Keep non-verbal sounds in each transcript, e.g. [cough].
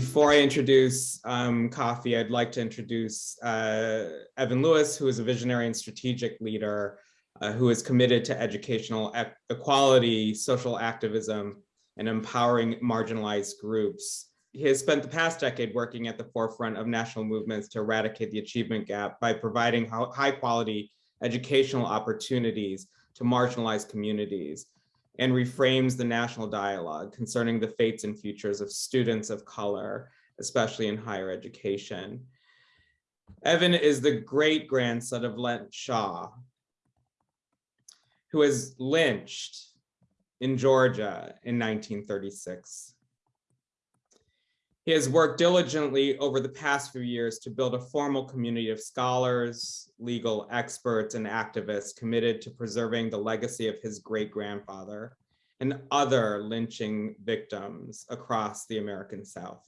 before I introduce um, Kafi, I'd like to introduce uh, Evan Lewis, who is a visionary and strategic leader uh, who is committed to educational e equality, social activism, and empowering marginalized groups. He has spent the past decade working at the forefront of national movements to eradicate the achievement gap by providing high quality educational opportunities to marginalized communities and reframes the national dialogue concerning the fates and futures of students of color, especially in higher education. Evan is the great grandson of Lint Shaw, who was lynched in Georgia in 1936. He has worked diligently over the past few years to build a formal community of scholars, legal experts, and activists committed to preserving the legacy of his great-grandfather and other lynching victims across the American South.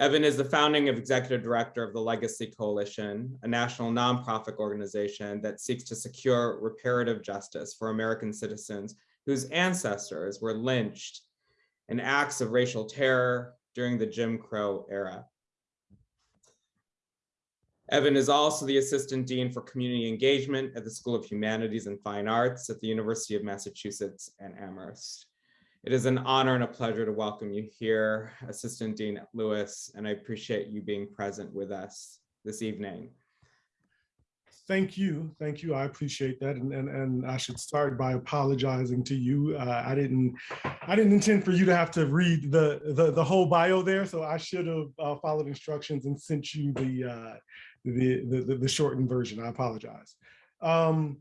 Evan is the founding executive director of the Legacy Coalition, a national nonprofit organization that seeks to secure reparative justice for American citizens whose ancestors were lynched and acts of racial terror during the Jim Crow era. Evan is also the Assistant Dean for Community Engagement at the School of Humanities and Fine Arts at the University of Massachusetts and Amherst. It is an honor and a pleasure to welcome you here, Assistant Dean Lewis, and I appreciate you being present with us this evening thank you. Thank you. I appreciate that. And, and, and I should start by apologizing to you. Uh, I didn't I didn't intend for you to have to read the, the, the whole bio there. So I should have uh, followed instructions and sent you the, uh, the, the, the, shortened version. I apologize. Um,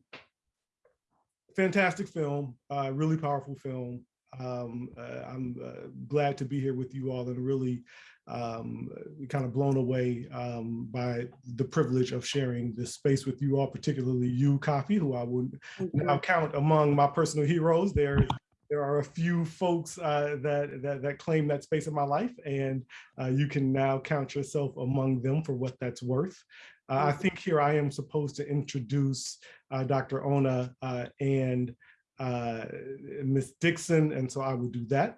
fantastic film, uh, really powerful film. Um, uh, I'm uh, glad to be here with you all and really um, kind of blown away um, by the privilege of sharing this space with you all, particularly you, Kafi, who I would now count among my personal heroes. There, there are a few folks uh, that, that, that claim that space in my life, and uh, you can now count yourself among them for what that's worth. Uh, I think here I am supposed to introduce uh, Dr. Ona uh, and uh, Ms. Dixon, and so I will do that.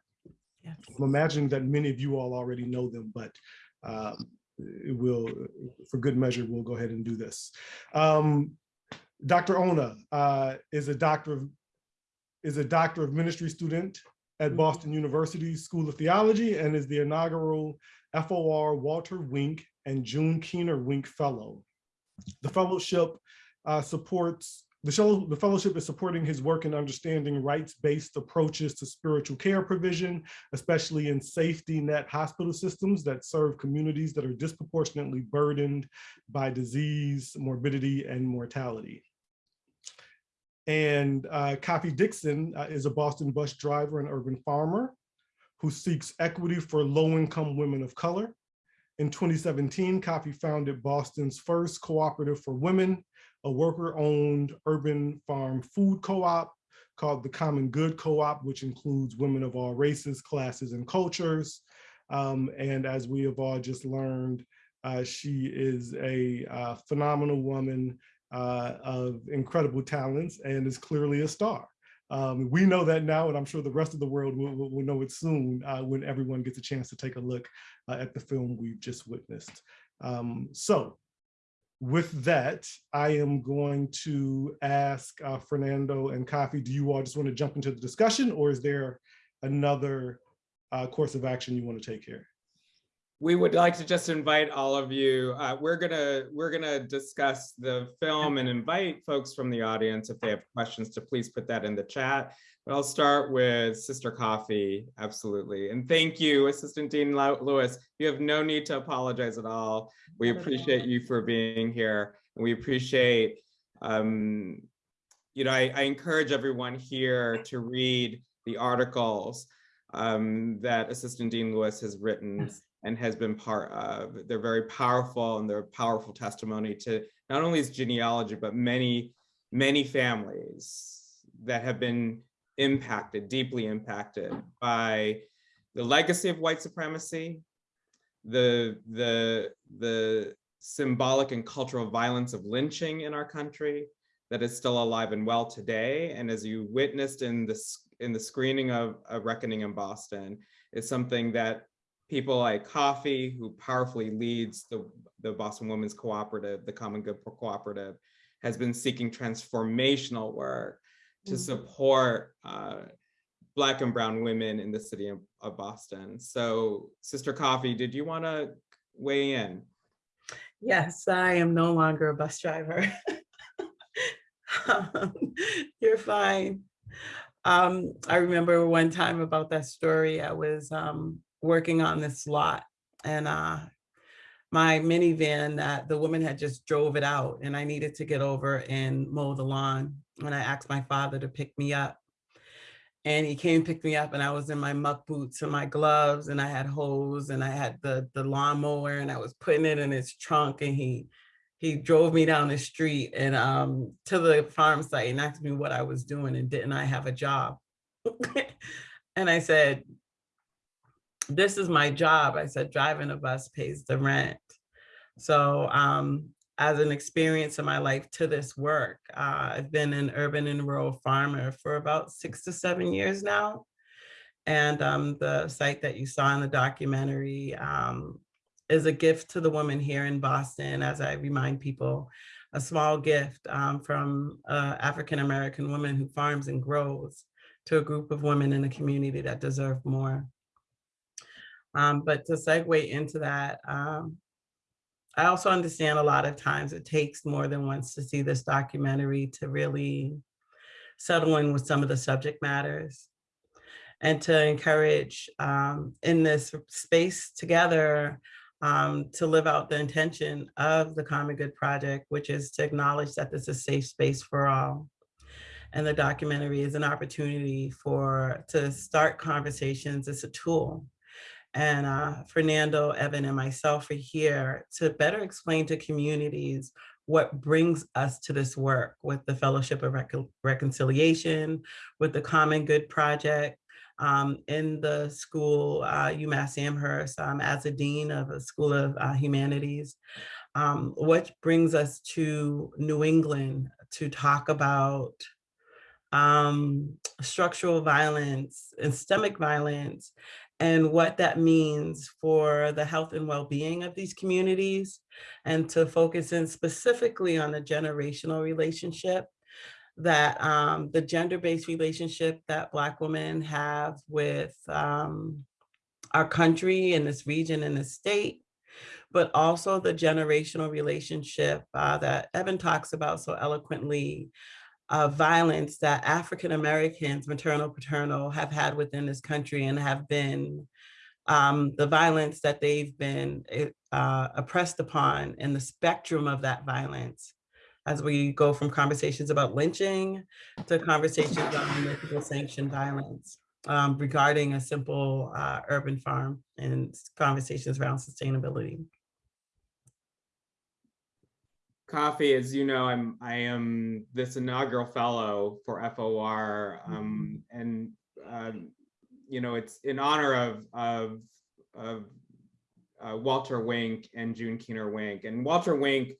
Yes. I'm imagining that many of you all already know them, but um, will, for good measure, we'll go ahead and do this. Um, Dr. Ona uh, is a doctor of is a doctor of ministry student at mm-hmm. Boston University School of Theology and is the inaugural FOR Walter Wink and June Keener Wink Fellow. The fellowship uh, supports the, the fellowship is supporting his work in understanding rights-based approaches to spiritual care provision, especially in safety net hospital systems that serve communities that are disproportionately burdened by disease, morbidity, and mortality. And uh, Dixon uh, is a Boston bus driver and urban farmer who seeks equity for low-income women of color. In 2017, Kafi founded Boston's first cooperative for women a worker-owned urban farm food co-op called the Common Good Co-op, which includes women of all races, classes, and cultures. Um, and as we have all just learned, uh, she is a uh, phenomenal woman uh, of incredible talents and is clearly a star. Um, we know that now, and I'm sure the rest of the world will, will, know it soon uh, when everyone gets a chance to take a look uh, at the film we've just witnessed. Um, so with that, I am going to ask uh, Fernando and Kafi, do you all just want to jump into the discussion or is there another uh, course of action you want to take here? We would like to just invite all of you. Uh, we're gonna we're gonna discuss the film and invite folks from the audience if they have questions to please put that in the chat. But I'll start with Sister Kafi, absolutely. And thank you, Assistant Dean Lewis. You have no need to apologize at all. We appreciate you for being here. And we appreciate, um, you know, I, I, encourage everyone here to read the articles um, that Assistant Dean Lewis has written and has been part of. They're very powerful and they're powerful testimony to not only his genealogy, but many, many families that have been impacted, deeply impacted by the legacy of white supremacy, the, the, the symbolic and cultural violence of lynching in our country that is still alive and well today. And as you witnessed in the, in the screening of A Reckoning in Boston, is something that people like Kafi, who powerfully leads the, the Boston Women's Cooperative, the Common Good Cooperative, has been seeking transformational work to Mm. support uh, Black and Brown women in the city of, of Boston. So Sister Kafi, did you want to weigh in? Yes, I am no longer a bus driver. [laughs] Um, You're fine. Um, I remember one time about that story, I was um, working on this lot and uh, my minivan that the woman had just drove it out and I needed to get over and mow the lawn. And I asked my father to pick me up. And he came pick me up and I was in my muck boots and my gloves and I had hose and I had the, the lawnmower and I was putting it in his trunk and he he drove me down the street and um to the farm site and asked me what I was doing and didn't I have a job? [laughs] and I said, this is my job. I said, driving a bus pays the rent. So um, as an experience in my life to this work, uh, I've been an urban and rural farmer for about six to seven years now. And um, the site that you saw in the documentary um, is a gift to the woman here in Boston, as I remind people, a small gift um, from an African-American woman who farms and grows to a group of women in the community that deserve more. Um, but to segue into that, um, I also understand a lot of times it takes more than once to see this documentary to really settle in with some of the subject matters and to encourage um, in this space together um, to live out the intention of the Common Good Project, which is to acknowledge that this is a safe space for all. And the documentary is an opportunity for to start conversations. It's a tool and uh, Fernando, Evan, and myself are here to better explain to communities what brings us to this work with the Fellowship of Recon Reconciliation, with the Common Good Project, um, in the school, uh, UMass Amherst, um, as a dean of a School of uh, Humanities, um, what brings us to New England to talk about um, structural violence and systemic violence and what that means for the health and well-being of these communities and to focus in specifically on the generational relationship that um, the gender-based relationship that Black women have with um, our country and this region and this state, but also the generational relationship uh, that Evan talks about so eloquently of violence that African Americans, maternal, paternal, have had within this country and have been um, the violence that they've been eh, uh, oppressed upon and the spectrum of that violence as we go from conversations about lynching to conversations about municipal sanctioned violence um, regarding a simple uh, urban farm and conversations around sustainability. Kafi, as you know, I'm I am this inaugural fellow for FOR, Mm-hmm. um, and um, you know it's in honor of of of uh, Walter Wink and June Keener Wink. And Walter Wink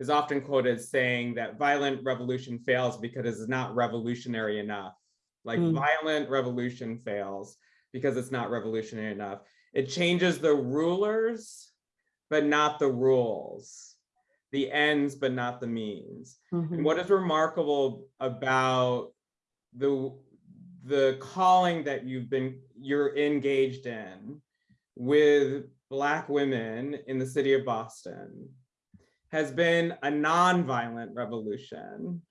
is often quoted as saying that violent revolution fails because it's not revolutionary enough. Like Mm. violent revolution fails because it's not revolutionary enough. It changes the rulers, but not the rules the ends but not the means. Mhm. And what is remarkable about the the calling that you've been you're engaged in with black women in the city of Boston has been a nonviolent revolution,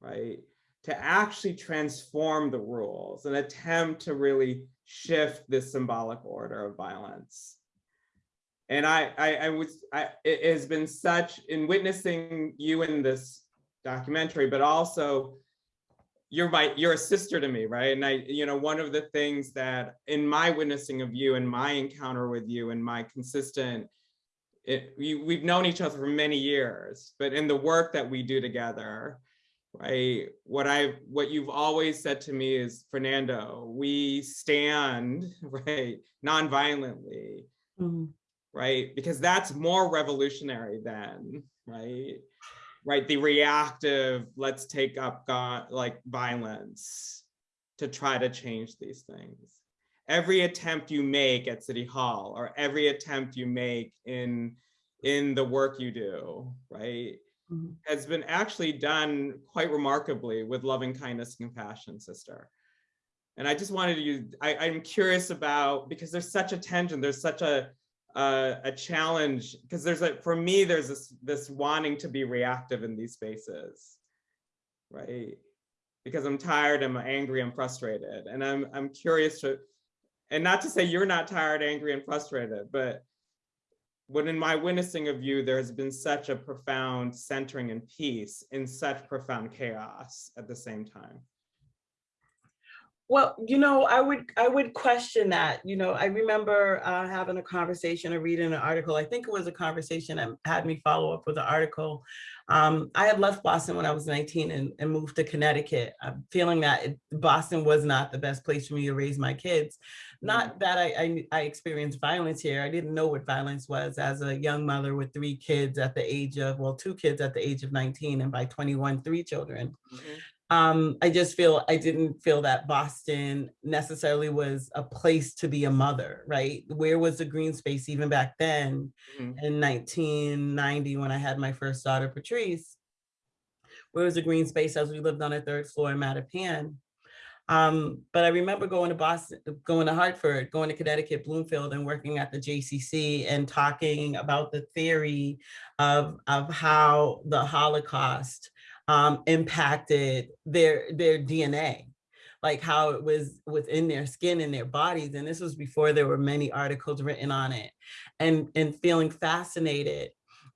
right? To actually transform the rules, an attempt to really shift this symbolic order of violence and I, I, I was, I, it has been such in witnessing you in this documentary, but also you're my, you're a sister to me, right? And I, you know, one of the things that in my witnessing of you and my encounter with you and my consistent, it, we, we've known each other for many years, but in the work that we do together, right? What I, what you've always said to me is, Fernando, we stand, [laughs] right, non-violently, Mhm. Right? Because that's more revolutionary than, right? Right, the reactive, let's take up God, like violence to try to change these things. every attempt you make at City Hall or every attempt you make in in the work you do, right, Mhm. has been actually done quite remarkably with loving kindness and compassion, sister. And I just wanted you, I, I'm curious about, because there's such a tension, there's such a, a, a challenge, because there's a, for me, there's this, this wanting to be reactive in these spaces, right? Because I'm tired, I'm angry, I'm frustrated, and I'm, I'm curious to, and not to say you're not tired, angry, and frustrated, but when in my witnessing of you, there has been such a profound centering and peace in such profound chaos at the same time. Well, you know, I would I would question that. You know, I remember uh, having a conversation or reading an article. I think it was a conversation that had me follow up with an article. Um, I had left Boston when I was 19 and, and moved to Connecticut, I'm feeling that it, Boston was not the best place for me to raise my kids. Not that I, I I experienced violence here. I didn't know what violence was as a young mother with three kids at the age of well, two kids at the age of 19, and by 21, three children um, I just feel I didn't feel that Boston necessarily was a place to be a mother, right? Where was the green space even back then Mhm. in 1990 when I had my first daughter, Patrice? Where was the green space as we lived on a third floor in Mattapan? Um, but I remember going to Boston, going to Hartford, going to Connecticut, Bloomfield, and working at the JCC and talking about the theory of, of how the Holocaust um, impacted their their DNA, like how it was within their skin and their bodies. And this was before there were many articles written on it, and and feeling fascinated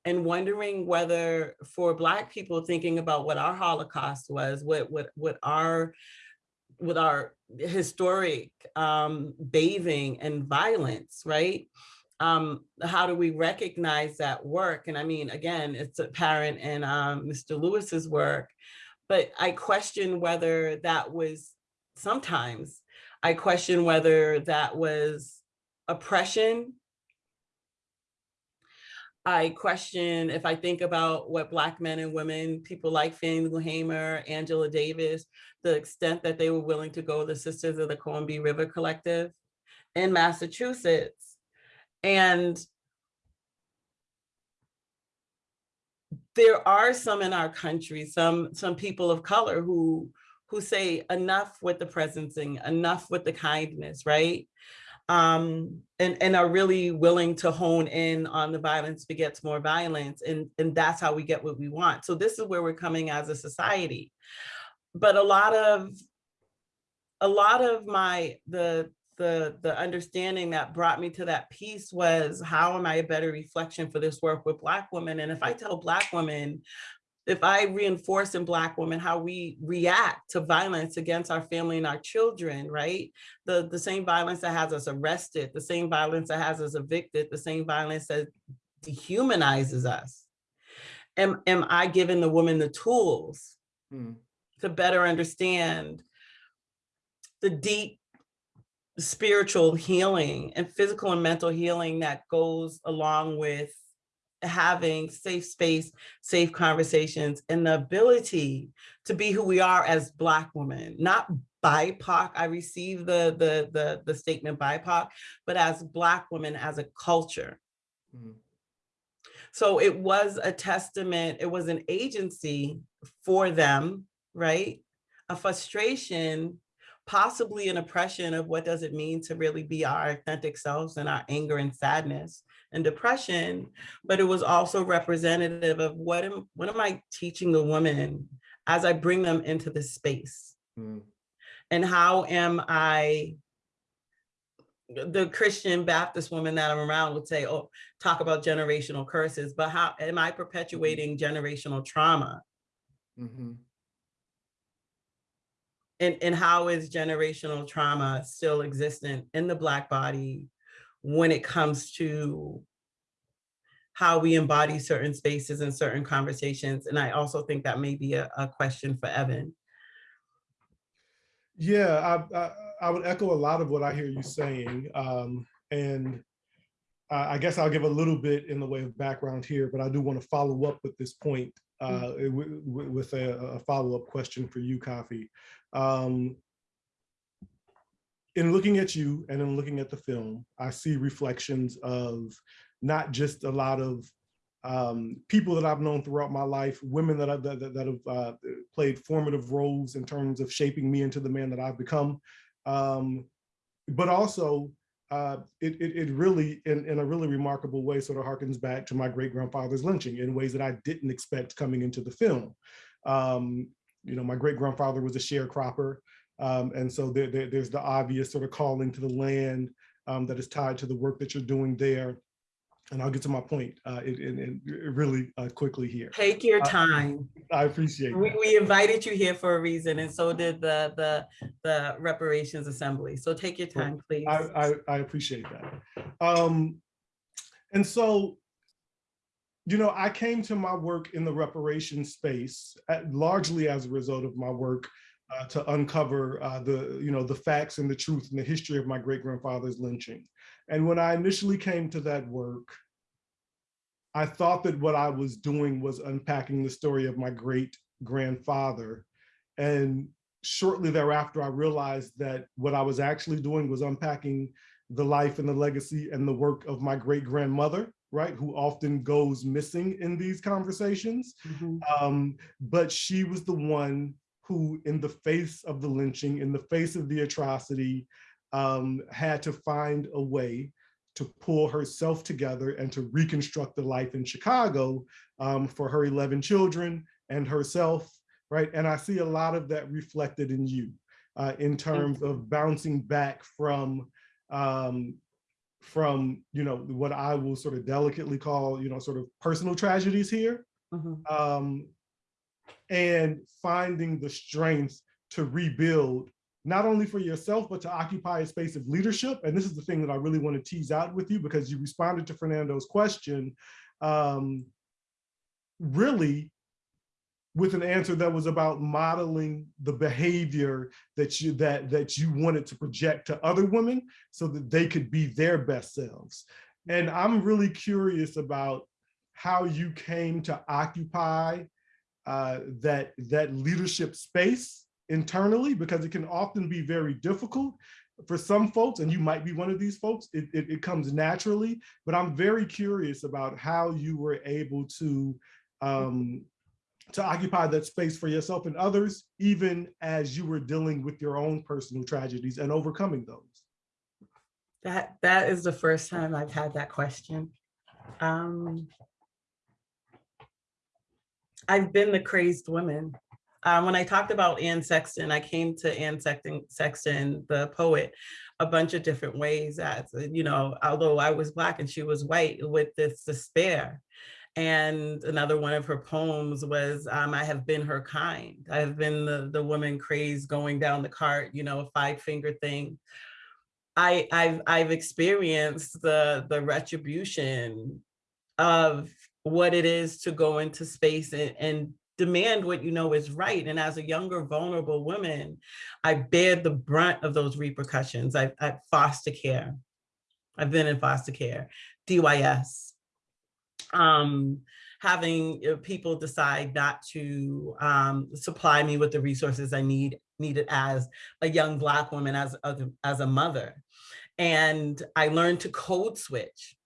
and wondering whether for Black people thinking about what our Holocaust was, what what what our with our historic um, bathing and violence, right? Um, how do we recognize that work? And I mean, again, it's apparent in um, Mr. Lewis's work, but I question whether that was sometimes, I question whether that was oppression. I question if I think about what Black men and women, people like Fannie Lou Hamer, Angela Davis, the extent that they were willing to go, the Sisters of the Combahee River Collective in Massachusetts, and there are some in our country, some some people of color who who say enough with the presencing, enough with the kindness, right? Um, and, and are really willing to hone in on the violence begets more violence. And, and that's how we get what we want. So this is where we're coming as a society. But a lot of a lot of my the the the understanding that brought me to that piece was how am I a better reflection for this work with Black women? And if I tell Black women, if I reinforce in Black women how we react to violence against our family and our children, right? The, the same violence that has us arrested, the same violence that has us evicted, the same violence that dehumanizes us. Am, am I giving the woman the tools Hmm. to better understand the deep spiritual healing and physical and mental healing that goes along with having safe space, safe conversations, and the ability to be who we are as Black women, not BIPOC. I receive the, the, the, the statement BIPOC, but as Black women, as a culture. Mhm. So it was a testament, it was an agency for them, right? A frustration, possibly an oppression of what does it mean to really be our authentic selves and our anger and sadness and depression, but it was also representative of what am, what am I teaching the woman as I bring them into this space? Hmm. And how am I the Christian Baptist woman that I'm around would say, oh, talk about generational curses, but how am I perpetuating generational trauma? Mhm. And, and how is generational trauma still existent in the Black body when it comes to how we embody certain spaces and certain conversations? And I also think that may be a, a question for Evan. Yeah, I, I, I would echo a lot of what I hear you saying. Um, and I I guess I'll give a little bit in the way of background here, but I do want to follow up with this point uh, wi- with a, a follow-up question for you, Kafi. Um, in looking at you and in looking at the film, I see reflections of not just a lot of um, people that I've known throughout my life, women that, I, that, that, have uh, played formative roles in terms of shaping me into the man that I've become. Um, but also, uh, it, it, it, really, in, in a really remarkable way, sort of harkens back to my great grandfather's lynching in ways that I didn't expect coming into the film. Um, you know, my great grandfather was a sharecropper. Um, and so there, there, there's the obvious sort of calling to the land um, that is tied to the work that you're doing there and I'll get to my point uh, in, really uh, quickly here. Take your time. I, I appreciate we, we, invited you here for a reason, and so did the the the reparations assembly. So take your time, please. I, I, I appreciate that. Um, and so, you know, I came to my work in the reparation space at, largely as a result of my work uh, to uncover uh, the, you know, the facts and the truth and the history of my great grandfather's lynching. And when I initially came to that work, I thought that what I was doing was unpacking the story of my great grandfather. And shortly thereafter, I realized that what I was actually doing was unpacking the life and the legacy and the work of my great grandmother, right, who often goes missing in these conversations. Mm -hmm. um, but she was the one who, in the face of the lynching, in the face of the atrocity, um, had to find a way to pull herself together and to reconstruct the life in Chicago um, for her 11 children and herself, right? And I see a lot of that reflected in you uh, in terms of bouncing back from um, from, you know, what I will sort of delicately call, you know, sort of personal tragedies here. Mm -hmm. um, and finding the strength to rebuild not only for yourself, but to occupy a space of leadership. And this is the thing that I really want to tease out with you because you responded to Fernando's question, um, really with an answer that was about modeling the behavior that you that that you wanted to project to other women so that they could be their best selves. And I'm really curious about how you came to occupy uh, that that leadership space internally because it can often be very difficult for some folks, and you might be one of these folks, it, it, it, comes naturally, but I'm very curious about how you were able to, um, to occupy that space for yourself and others, even as you were dealing with your own personal tragedies and overcoming those. That, that is the first time I've had that question. Um, I've been the crazed woman um, when I talked about Anne Sexton, I came to Anne Sexton, Sexton, the poet, a bunch of different ways as, you know, although I was black and she was white with this despair. And another one of her poems was, um, I have been her kind. I have been the, the woman crazed going down the cart, you know, a five finger thing. I, I've, I've experienced the, the retribution of what it is to go into space and, and demand what you know is right. And as a younger, vulnerable woman, I bear the brunt of those repercussions. I've I foster care. I've been in foster care, DYS. Um, having people decide not to um, supply me with the resources I need needed as a young Black woman, as a, as a mother. And I learned to code switch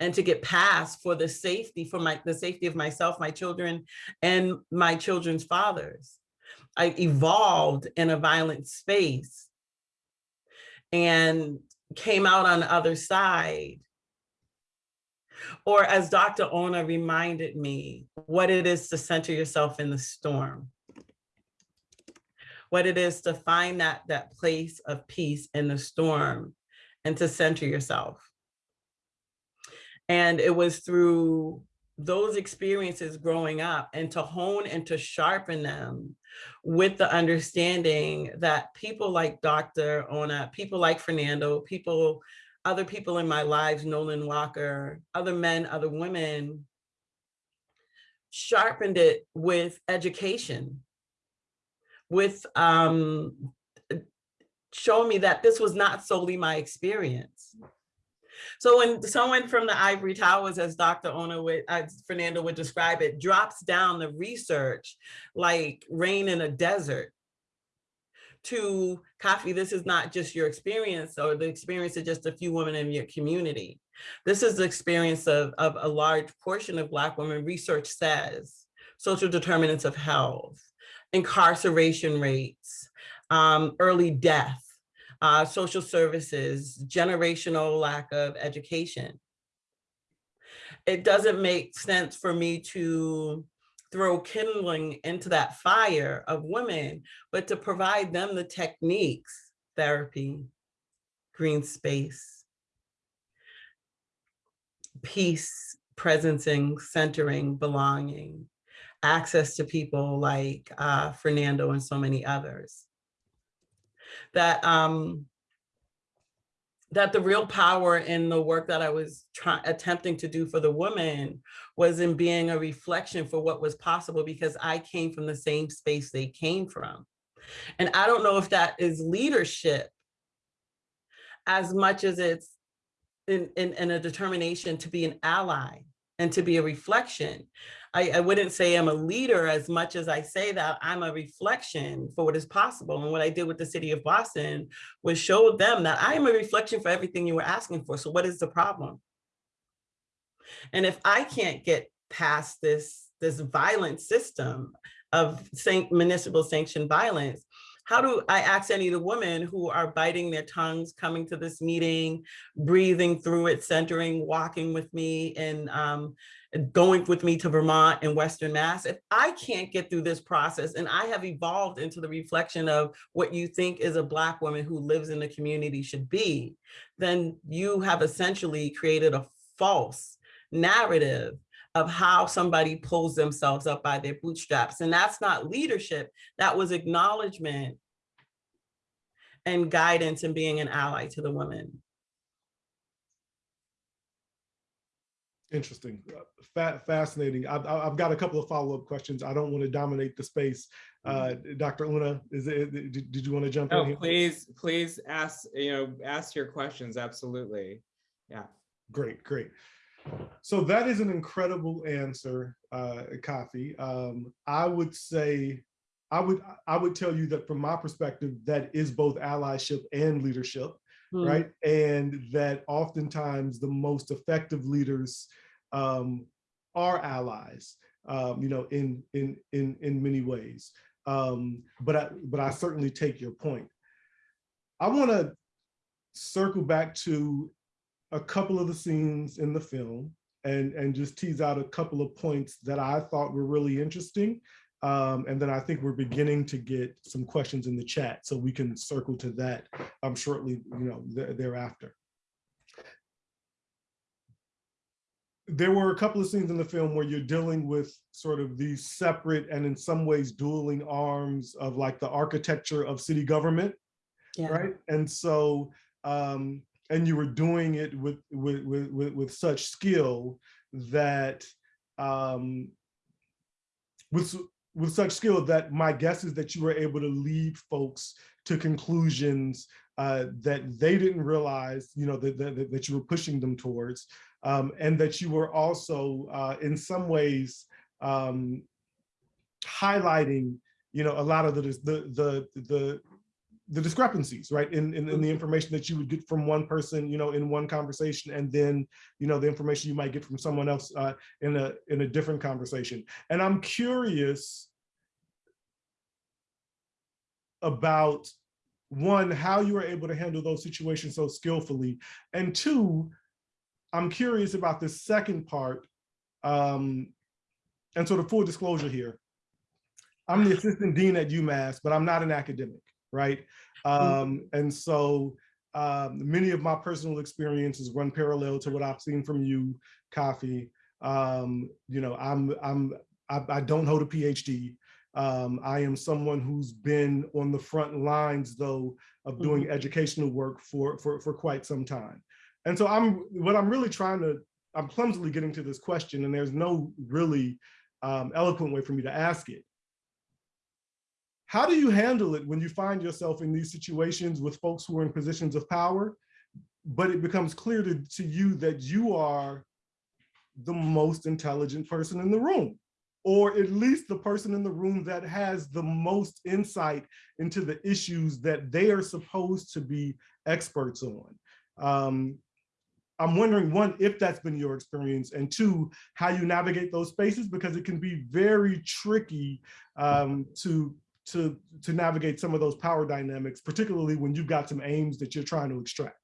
and to get past for the safety, for my the safety of myself, my children, and my children's fathers. I evolved in a violent space and came out on the other side. Or as Dr. Ona reminded me, what it is to center yourself in the storm. What it is to find that, that place of peace in the storm and to center yourself. And it was through those experiences growing up and to hone and to sharpen them with the understanding that people like Dr. Ona, people like Fernando, people, other people in my lives, Nolan Walker, other men, other women, sharpened it with education, with um, showing me that this was not solely my experience. So when someone from the ivory towers, as Dr. Ona would, as Fernando would describe it, drops down the research like rain in a desert to Kafi, this is not just your experience or the experience of just a few women in your community. This is the experience of, of a large portion of Black women, research says, social determinants of health, incarceration rates, um, early death, uh, social services, generational lack of education. It doesn't make sense for me to throw kindling into that fire of women, but to provide them the techniques, therapy, green space, peace, presencing, centering, belonging, access to people like uh, Fernando and so many others. That um, that the real power in the work that I was trying attempting to do for the women was in being a reflection for what was possible because I came from the same space they came from. And I don't know if that is leadership as much as it's in, in, in a determination to be an ally and to be a reflection. I, I wouldn't say I'm a leader as much as I say that I'm a reflection for what is possible. And what I did with the city of Boston was show them that I am a reflection for everything you were asking for. So what is the problem? And if I can't get past this, this violent system of municipal sanctioned violence, how do I ask any of the women who are biting their tongues, coming to this meeting, breathing through it, centering, walking with me and um, going with me to Vermont and Western Mass, if I can't get through this process and I have evolved into the reflection of what you think is a Black woman who lives in the community should be, then you have essentially created a false narrative of how somebody pulls themselves up by their bootstraps. And that's not leadership, that was acknowledgement and guidance and being an ally to the women. Interesting, Fa fascinating. I've, I've got a couple of follow-up questions. I don't want to dominate the space. Uh, Dr. Una, is it, did, did you want to jump oh, in here? please, please ask, you know, ask your questions. Absolutely. Yeah. Great, great. So that is an incredible answer, uh, Kafi. Um, I would say, I would, I would tell you that from my perspective, that is both allyship and leadership, Mm. right? And that oftentimes the most effective leaders um, are allies, um, you know, in in in in many ways. Um, but I but I certainly take your point. I want to circle back to a couple of the scenes in the film and, and just tease out a couple of points that I thought were really interesting. Um, and then I think we're beginning to get some questions in the chat, so we can circle to that um, shortly, you know, th thereafter. There were a couple of scenes in the film where you're dealing with sort of these separate and in some ways dueling arms of like the architecture of city government, Yeah. right? And so um, and you were doing it with with with with, such skill that um, with with such skill that my guess is that you were able to lead folks to conclusions uh, that they didn't realize, you know, that, that, that you were pushing them towards, um, and that you were also, uh, in some ways, um, highlighting, you know, a lot of the the the the the discrepancies, right, in, in, in the information that you would get from one person, you know, in one conversation, and then, you know, the information you might get from someone else uh, in a in a different conversation. And I'm curious about one, how you were able to handle those situations so skillfully, and two, I'm curious about the second part. Um, and sort of full disclosure here, I'm the assistant dean at UMass, but I'm not an academic right? Um, and so um, many of my personal experiences run parallel to what I've seen from you, Kafi. Um, you know, I'm, I'm, I, I don't hold a PhD. Um, I am someone who's been on the front lines, though, of doing mm -hmm. educational work for, for, for quite some time. And so I'm, what I'm really trying to, I'm clumsily getting to this question, and there's no really um, eloquent way for me to ask it. How do you handle it when you find yourself in these situations with folks who are in positions of power, but it becomes clear to, to you that you are the most intelligent person in the room, or at least the person in the room that has the most insight into the issues that they are supposed to be experts on. Um, I'm wondering, one, if that's been your experience, and two, how you navigate those spaces, because it can be very tricky um, to, to, to navigate some of those power dynamics, particularly when you've got some aims that you're trying to extract.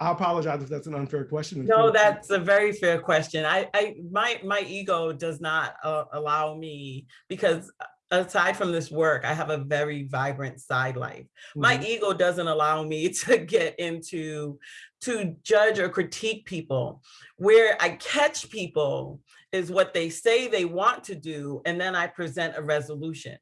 I apologize if that's an unfair question. No, that's a very fair question. I, I, my, my ego does not uh, allow me because aside from this work, I have a very vibrant side life. My Mhm. ego doesn't allow me [laughs] to get into, to judge or critique people. Where I catch people is what they say they want to do, and then I present a resolution.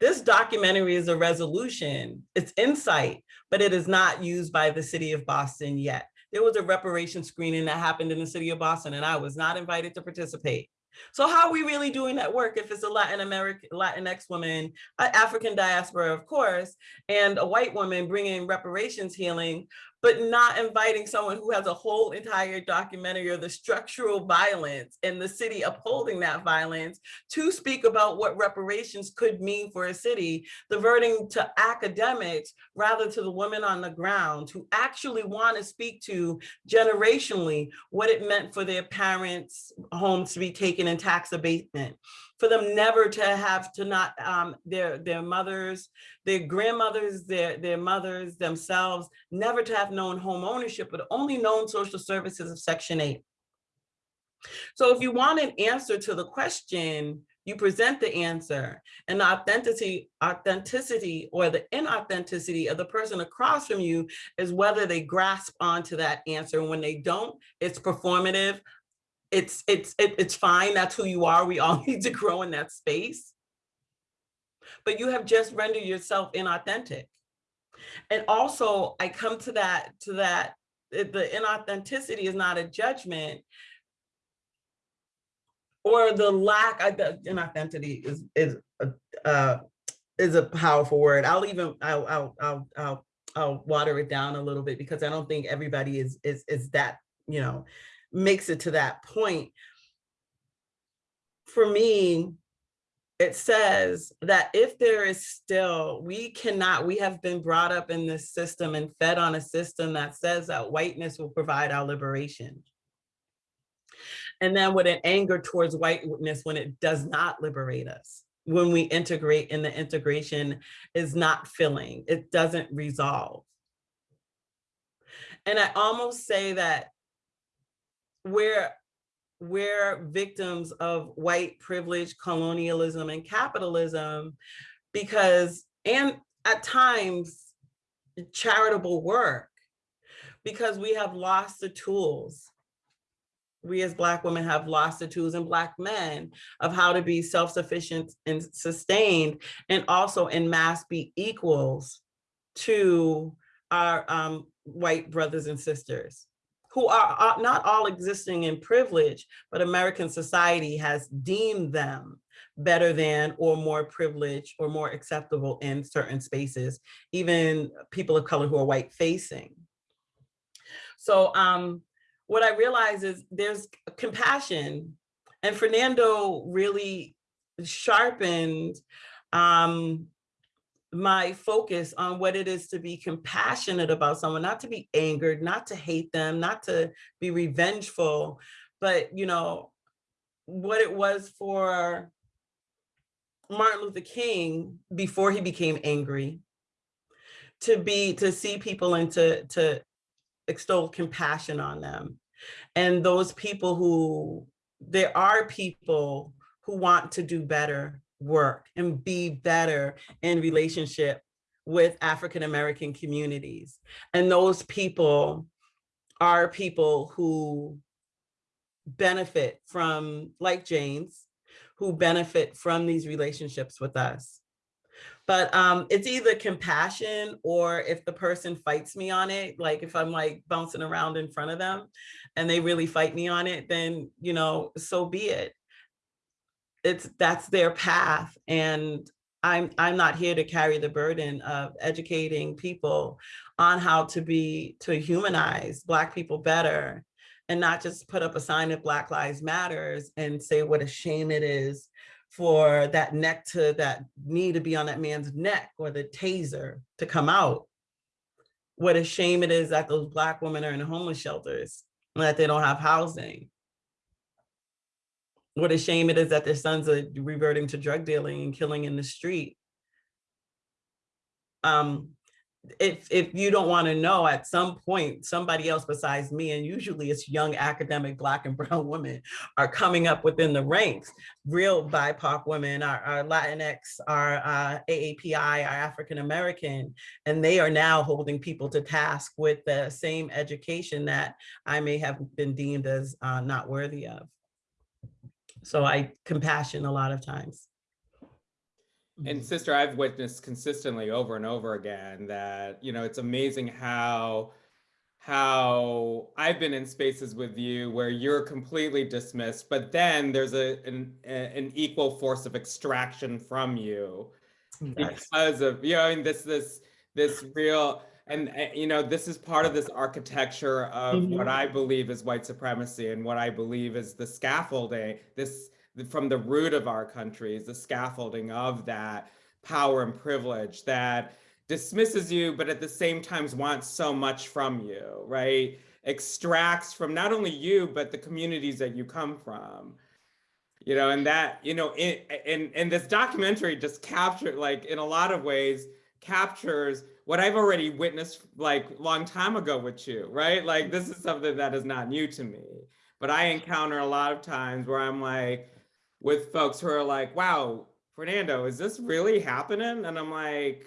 This documentary is a resolution, it's insight, but it is not used by the city of Boston yet. There was a reparation screening that happened in the city of Boston and I was not invited to participate. So how are we really doing that work if it's a Latin American, Latinx woman, an African diaspora, of course, and a white woman bringing reparations healing, but not inviting someone who has a whole entire documentary of the structural violence and the city upholding that violence to speak about what reparations could mean for a city, diverting to academics rather to the women on the ground who actually want to speak to generationally what it meant for their parents' homes to be taken in tax abatement, for them never to have to not um, their their mothers, their grandmothers, their their mothers themselves, never to have known home ownership, but only known social services of Section 8. So if you want an answer to the question, you present the answer and the authenticity, authenticity or the inauthenticity of the person across from you is whether they grasp onto that answer. And when they don't, it's performative. It's, it's, it, it's fine. That's who you are. We all [laughs] need to grow in that space. But you have just rendered yourself inauthentic. And also I come to that, to that, the inauthenticity is not a judgment or the lack of the inauthenticity is is a, uh, is a powerful word. I'll even I'll, I'll I'll I'll I'll water it down a little bit because I don't think everybody is is is that you know makes it to that point. For me, it says that if there is still, we cannot, we have been brought up in this system and fed on a system that says that whiteness will provide our liberation and then with an anger towards whiteness when it does not liberate us when we integrate and the integration is not filling it doesn't resolve and i almost say that we're we're victims of white privilege colonialism and capitalism because and at times charitable work because we have lost the tools. We as Black women have lost the tools and Black men of how to be self-sufficient and sustained and also in mass be equals to our um, white brothers and sisters who are, not all existing in privilege, but American society has deemed them better than or more privileged or more acceptable in certain spaces, even people of color who are white facing. So um, what I realize is there's compassion and Fernando really sharpened um, my focus on what it is to be compassionate about someone, not to be angered, not to hate them, not to be revengeful, but you know, what it was for Martin Luther King before he became angry, to be, to see people and to, to extol compassion on them. And those people who, there are people who want to do better work and be better in relationship with African-American communities. And those people are people who benefit from, like James, who benefit from these relationships with us. But um, it's either compassion or if the person fights me on it, like if I'm like bouncing around in front of them and they really fight me on it, then, you know, so be it. It's that's their path. And I'm, I'm not here to carry the burden of educating people on how to be, to humanize Black people better and not just put up a sign of Black Lives Matters and say what a shame it is for that neck to that knee to be on that man's neck or the taser to come out. What a shame it is that those Black women are in homeless shelters and that they don't have housing. What a shame it is that their sons are reverting to drug dealing and killing in the street. Um, if if you don't want to know at some point somebody else besides me and usually it's young academic black and [laughs] brown women are coming up within the ranks real bipoc women our, our latinx our uh, aapi our african american and they are now holding people to task with the same education that i may have been deemed as uh, not worthy of so i compassion a lot of times And mm-hmm. sister, I've witnessed consistently over and over again that, you know, it's amazing how how I've been in spaces with you where you're completely dismissed, but then there's a an, a- an equal force of extraction from you Yes. because of you know I mean this this this real and uh, you know this is part of this architecture of what Mhm. I believe is white supremacy and what I believe is the scaffolding this from the root of our country is the scaffolding of that power and privilege that dismisses you but at the same time wants so much from you right extracts from not only you but the communities that you come from you know and that you know in in and this documentary just captured like in a lot of ways captures what i've already witnessed like long time ago with you right? Like this is something that is not new to me. But i encounter a lot of times where i'm like with folks who are like wow fernando is this really happening? And i'm like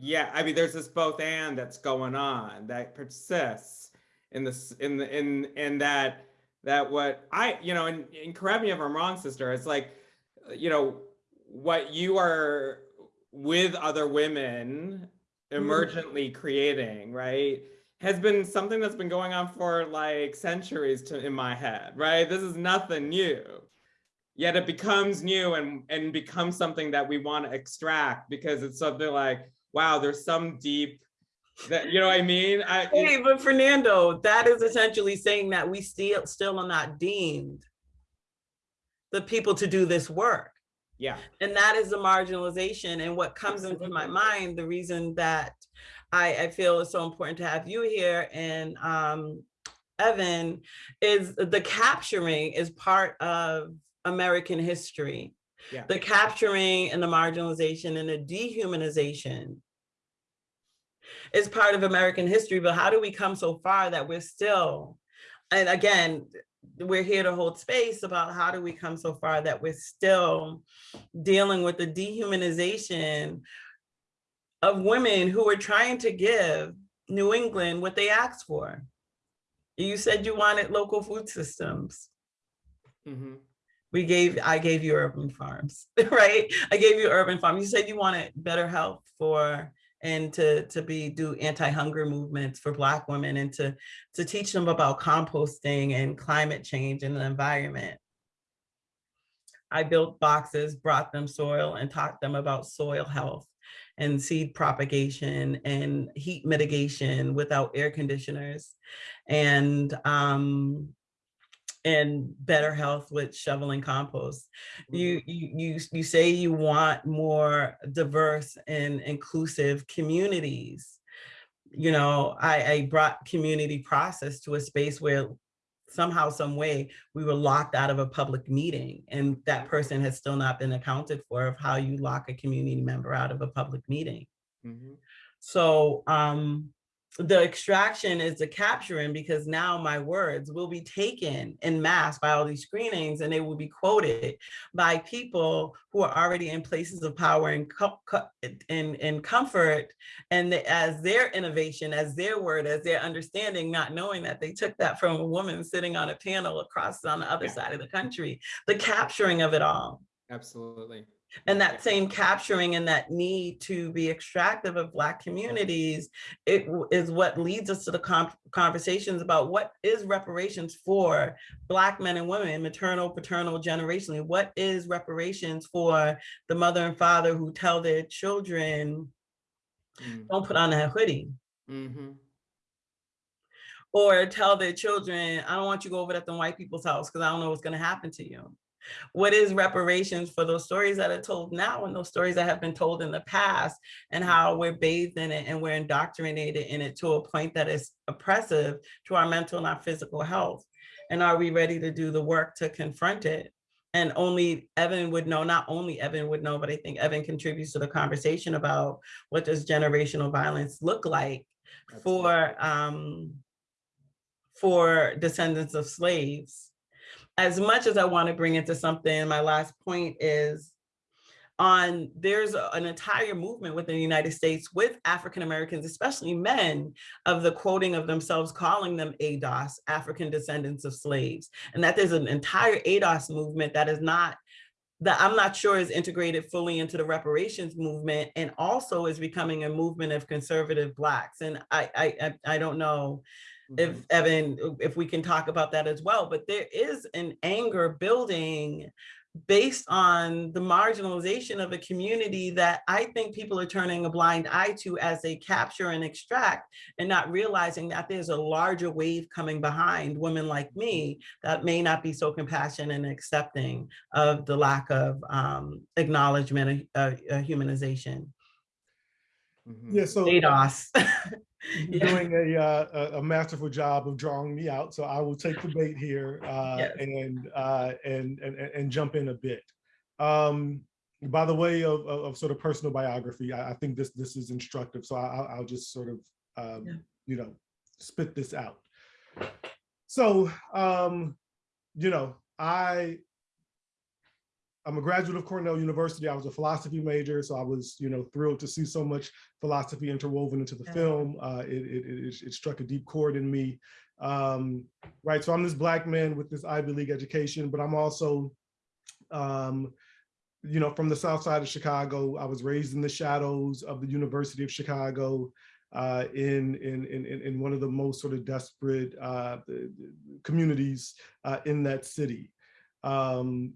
yeah i mean there's this both and that's going on that persists in this in the in in that that what I, you know, and, and correct me if I'm wrong, sister, it's like, you know, what you are with other women Mm-hmm. emergently creating, right, has been something that's been going on for like centuries to in my head, right? This is nothing new. Yet it becomes new and and becomes something that we want to extract because it's something like, wow, there's some deep that you know what I mean? I [laughs] Hey, but Fernando, that is essentially saying that we still still are not deemed the people to do this work. Yeah. And that is the marginalization. And what comes into my mind, the reason that I, I feel it's so important to have you here and um, Evan, is the capturing is part of American history. Yeah. The capturing and the marginalization and the dehumanization is part of American history, but how do we come so far that we're still, and again, we're here to hold space about how do we come so far that we're still dealing with the dehumanization of women who are trying to give New England what they asked for. You said you wanted local food systems. mhm. We gave, I gave you urban farms, [laughs] right? I gave you urban farms. You said you wanted better health for and to to be do anti-hunger movements for black women and to to teach them about composting and climate change and the environment. I built boxes, brought them soil and taught them about soil health and seed propagation and heat mitigation without air conditioners and um and better health with shoveling compost. You you you you say you want more diverse and inclusive communities. You know i i brought community process to a space where somehow some way we were locked out of a public meeting and that person has still not been accounted for of how you lock a community member out of a public meeting. Mhm. so um, the extraction is the capturing because now my words will be taken in mass by all these screenings and they will be quoted by people who are already in places of power and and, and comfort and as their innovation, as their word, as their understanding, not knowing that they took that from a woman sitting on a panel across on the other Yeah. side of the country, the capturing of it all. Absolutely. And that same capturing and that need to be extractive of Black communities, it is what leads us to the conversations about what is reparations for Black men and women, maternal, paternal, generationally. What is reparations for the mother and father who tell their children, Mm. don't put on that hoodie? Mhm. or tell their children, I don't want you to go over at the white people's house because I don't know what's going to happen to you. What is reparations for those stories that are told now and those stories that have been told in the past and how we're bathed in it and we're indoctrinated in it to a point that is oppressive to our mental and our physical health? And are we ready to do the work to confront it? And only Evan would know, not only Evan would know, but I think Evan contributes to the conversation about what does generational violence look like for um, for descendants of slaves. As much as I want to bring into something, my last point is on there's an entire movement within the United States with African Americans, especially men, of the quoting of themselves calling them ADOS, African descendants of slaves, and that there's an entire ADOS movement that is not that I'm not sure is integrated fully into the reparations movement and also is becoming a movement of conservative blacks. And I I I don't know if Mhm. Evan, if we can talk about that as well, but there is an anger building based on the marginalization of a community that I think people are turning a blind eye to as they capture and extract and not realizing that there's a larger wave coming behind women like me that may not be so compassionate and accepting of the lack of um, acknowledgement, uh, uh, humanization. Mhm. Yeah, so ADOS. [laughs] you're doing a, uh, a a masterful job of drawing me out, so I will take the bait here [laughs] uh, Yes. and, uh, and and and and jump in a bit. Um, by the way of, of, of sort of personal biography, I, I think this this is instructive, so I, I'll, I'll just sort of um, Yeah. you know spit this out. So um, you know, I I'm a graduate of Cornell University. I was a philosophy major, so I was, you know, thrilled to see so much philosophy interwoven into the Yeah. film. Uh, it, it, it, it struck a deep chord in me. Um, right, so I'm this black man with this Ivy League education, but I'm also, um, you know, from the South Side of Chicago. I was raised in the shadows of the University of Chicago. Uh, in, in in in one of the most sort of desperate uh, communities uh, in that city. Um,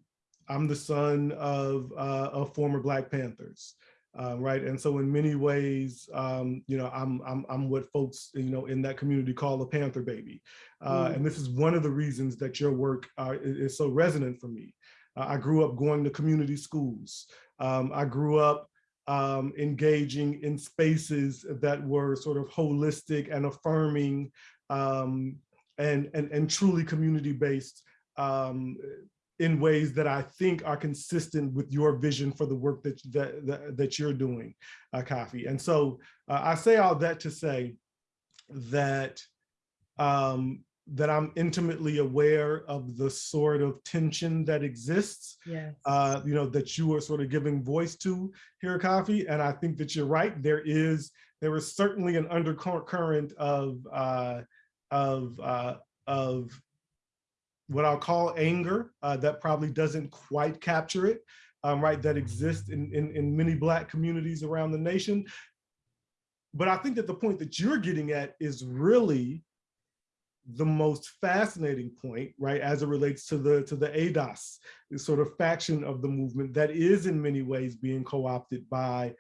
I'm the son of, uh, of former Black Panthers, uh, right? And so in many ways, um, you know, I'm, I'm, I'm what folks, you know, in that community call a Panther baby. Uh, Mm. And this is one of the reasons that your work uh, is, so resonant for me. Uh, I grew up going to community schools. Um, I grew up um, engaging in spaces that were sort of holistic and affirming um, and, and, and truly community-based um, in ways that I think are consistent with your vision for the work that that that, that you're doing, uh, Kafi. And so uh, I say all that to say that um, that I'm intimately aware of the sort of tension that exists, Yes. uh, you know, that you are sort of giving voice to here, Kafi. And I think that you're right. There is there is certainly an undercurrent of uh, of uh, of what I'll call anger uh, that probably doesn't quite capture it, um, right, that exists in, in, in many Black communities around the nation. But I think that the point that you're getting at is really the most fascinating point, right, as it relates to the to the ADOS, sort of faction of the movement that is in many ways being co-opted by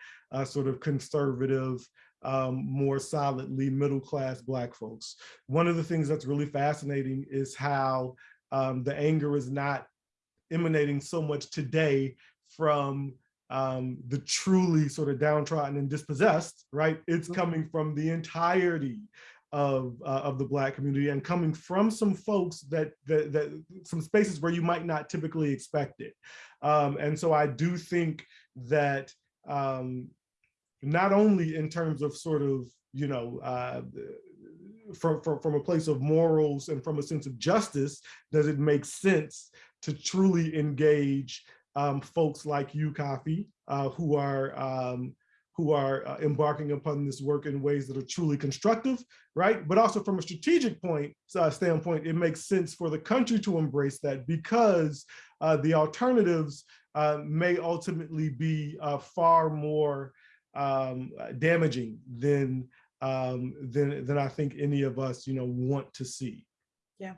sort of conservative, um, more solidly middle-class Black folks. One of the things that's really fascinating is how um, the anger is not emanating so much today from um, the truly sort of downtrodden and dispossessed, right? It's Mhm. coming from the entirety of uh, of the Black community and coming from some folks that, that that some spaces where you might not typically expect it. Um, and so I do think that um, not only in terms of sort of you know uh, from, from from a place of morals and from a sense of justice, does it make sense to truly engage um, folks like you, Kafi, uh, who are um, who are uh, embarking upon this work in ways that are truly constructive, right? But also from a strategic point uh, standpoint, it makes sense for the country to embrace that because uh, the alternatives uh, may ultimately be uh, far more um, damaging than um, than than I think any of us, you know, want to see. Yeah.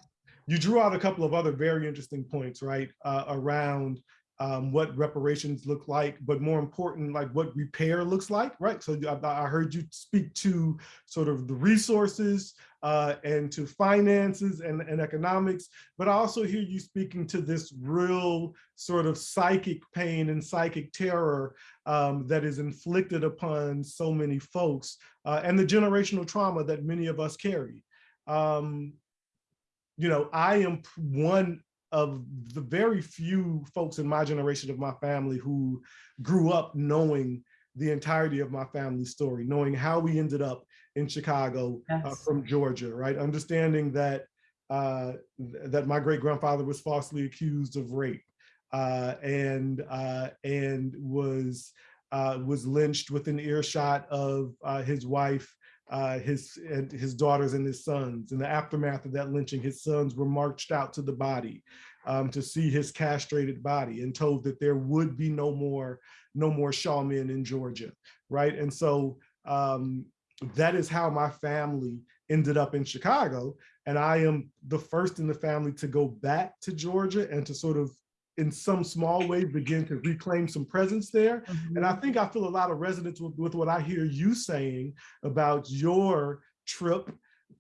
You drew out a couple of other very interesting points, right, uh, around um, what reparations look like, but more important, like what repair looks like, right? So I, I heard you speak to sort of the resources uh, and to finances and, and economics, but I also hear you speaking to this real sort of psychic pain and psychic terror um, that is inflicted upon so many folks uh, and the generational trauma that many of us carry. Um, you know, I am one of the very few folks in my generation of my family who grew up knowing the entirety of my family story, knowing how we ended up in Chicago uh, from Georgia, right? Understanding that uh, th- that my great grandfather was falsely accused of rape uh, and uh, and was uh, was lynched within earshot of uh, his wife uh, his and his daughters and his sons. In the aftermath of that lynching, his sons were marched out to the body um, to see his castrated body and told that there would be no more no more Shaw men in Georgia, right? And so um, that is how my family ended up in Chicago. And I am the first in the family to go back to Georgia and to sort of in some small way begin to reclaim some presence there. And I think I feel a lot of resonance with, with what I hear you saying about your trip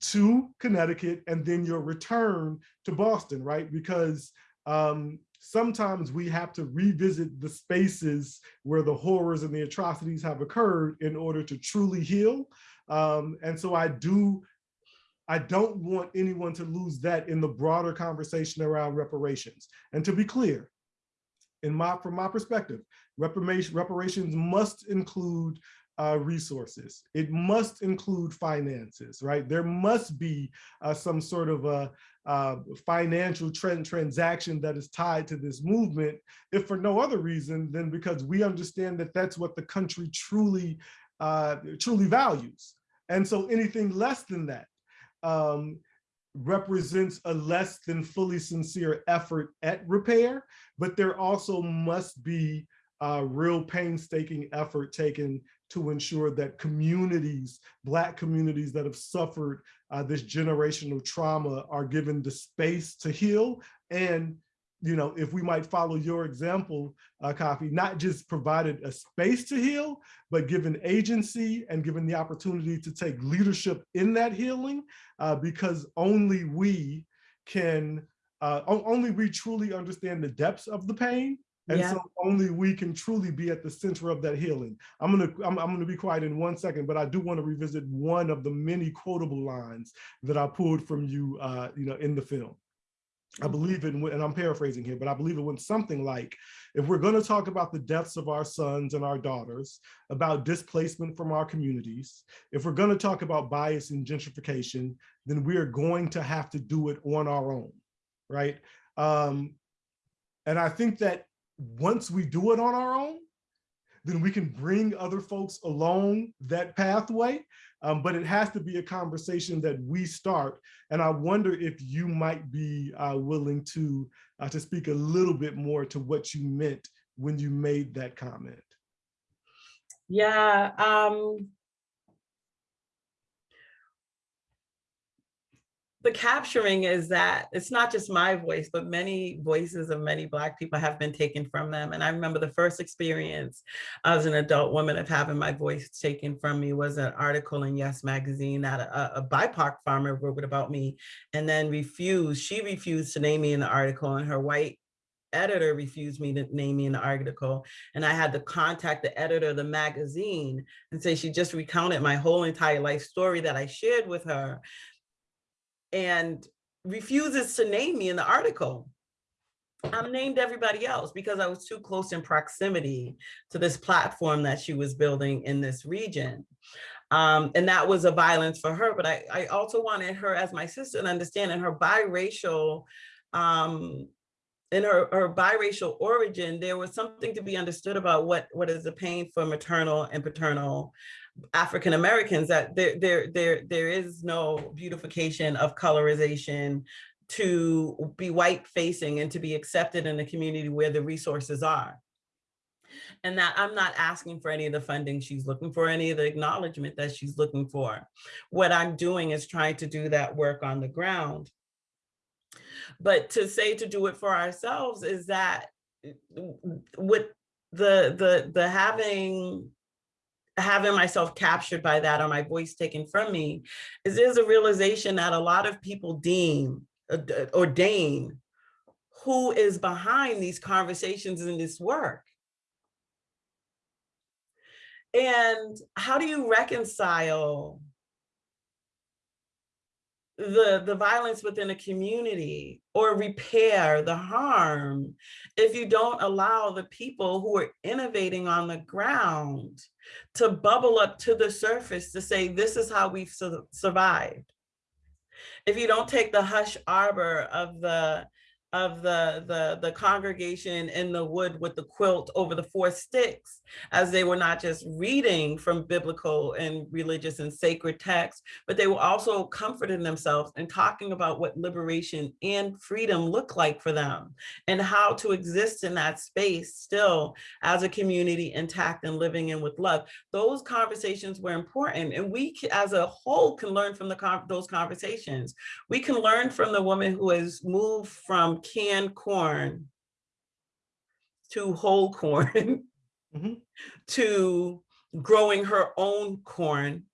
to Connecticut and then your return to Boston, right? Because um, sometimes we have to revisit the spaces where the horrors and the atrocities have occurred in order to truly heal. Um, and so I do, I don't want anyone to lose that in the broader conversation around reparations. And to be clear, in my, from my perspective, reparation, reparations must include uh, resources. It must include finances, right? There must be uh, some sort of a uh, financial trend transaction that is tied to this movement, if for no other reason than because we understand that that's what the country truly, uh, truly values. And so anything less than that um, represents a less than fully sincere effort at repair, but there also must be real painstaking effort taken to ensure that communities, Black communities that have suffered uh, this generational trauma are given the space to heal. And, you know, if we might follow your example, uh, Kafi, not just provided a space to heal, but given agency and given the opportunity to take leadership in that healing, uh, because only we can, uh, only we truly understand the depths of the pain and Yeah. so only we can truly be at the center of that healing. I'm gonna I'm, I'm gonna be quiet in one second, but I do want to revisit one of the many quotable lines that I pulled from you, uh, you know, in the film. I believe it, and I'm paraphrasing here, but I believe it went something like, if we're going to talk about the deaths of our sons and our daughters, about displacement from our communities, if we're going to talk about bias and gentrification, then we are going to have to do it on our own, right? Um, and I think that once we do it on our own, then we can bring other folks along that pathway. Um, but it has to be a conversation that we start. And I wonder if you might be uh, willing to, uh, to speak a little bit more to what you meant when you made that comment. Yeah, um. The capturing is that it's not just my voice, but many voices of many Black people have been taken from them. And I remember the first experience as an adult woman of having my voice taken from me was an article in Yes Magazine that a, a BIPOC farmer wrote about me and then refused, she refused to name me in the article and her white editor refused me to name me in the article. And I had to contact the editor of the magazine and say she just recounted my whole entire life story that I shared with her and refuses to name me in the article. I'm named everybody else because I was too close in proximity to this platform that she was building in this region. Um, and that was a violence for her, but I, I also wanted her as my sister to understand in her biracial um, in her, her biracial origin, there was something to be understood about what, what is the pain for maternal and paternal African Americans that there, there, there, there is no beautification of colorization to be white facing and to be accepted in the community where the resources are. And that I'm not asking for any of the funding she's looking for, any of the acknowledgement that she's looking for. What I'm doing is trying to do that work on the ground. But to say to do it for ourselves is that eh, with the the the having having myself captured by that or my voice taken from me is there's a realization that a lot of people deem uh, d- ordain who is behind these conversations in this work. And how do you reconcile the the violence within a community or repair the harm if you don't allow the people who are innovating on the ground to bubble up to the surface to say this is how we've su- survived. If you don't take the hush arbor of the of the, the, the congregation in the wood with the quilt over the four sticks, as they were not just reading from biblical and religious and sacred texts, but they were also comforting themselves and talking about what liberation and freedom look like for them and how to exist in that space still as a community intact and living in with love. Those conversations were important and we as a whole can learn from the those conversations. We can learn from the woman who has moved from canned corn to whole corn [laughs] Mhm. to growing her own corn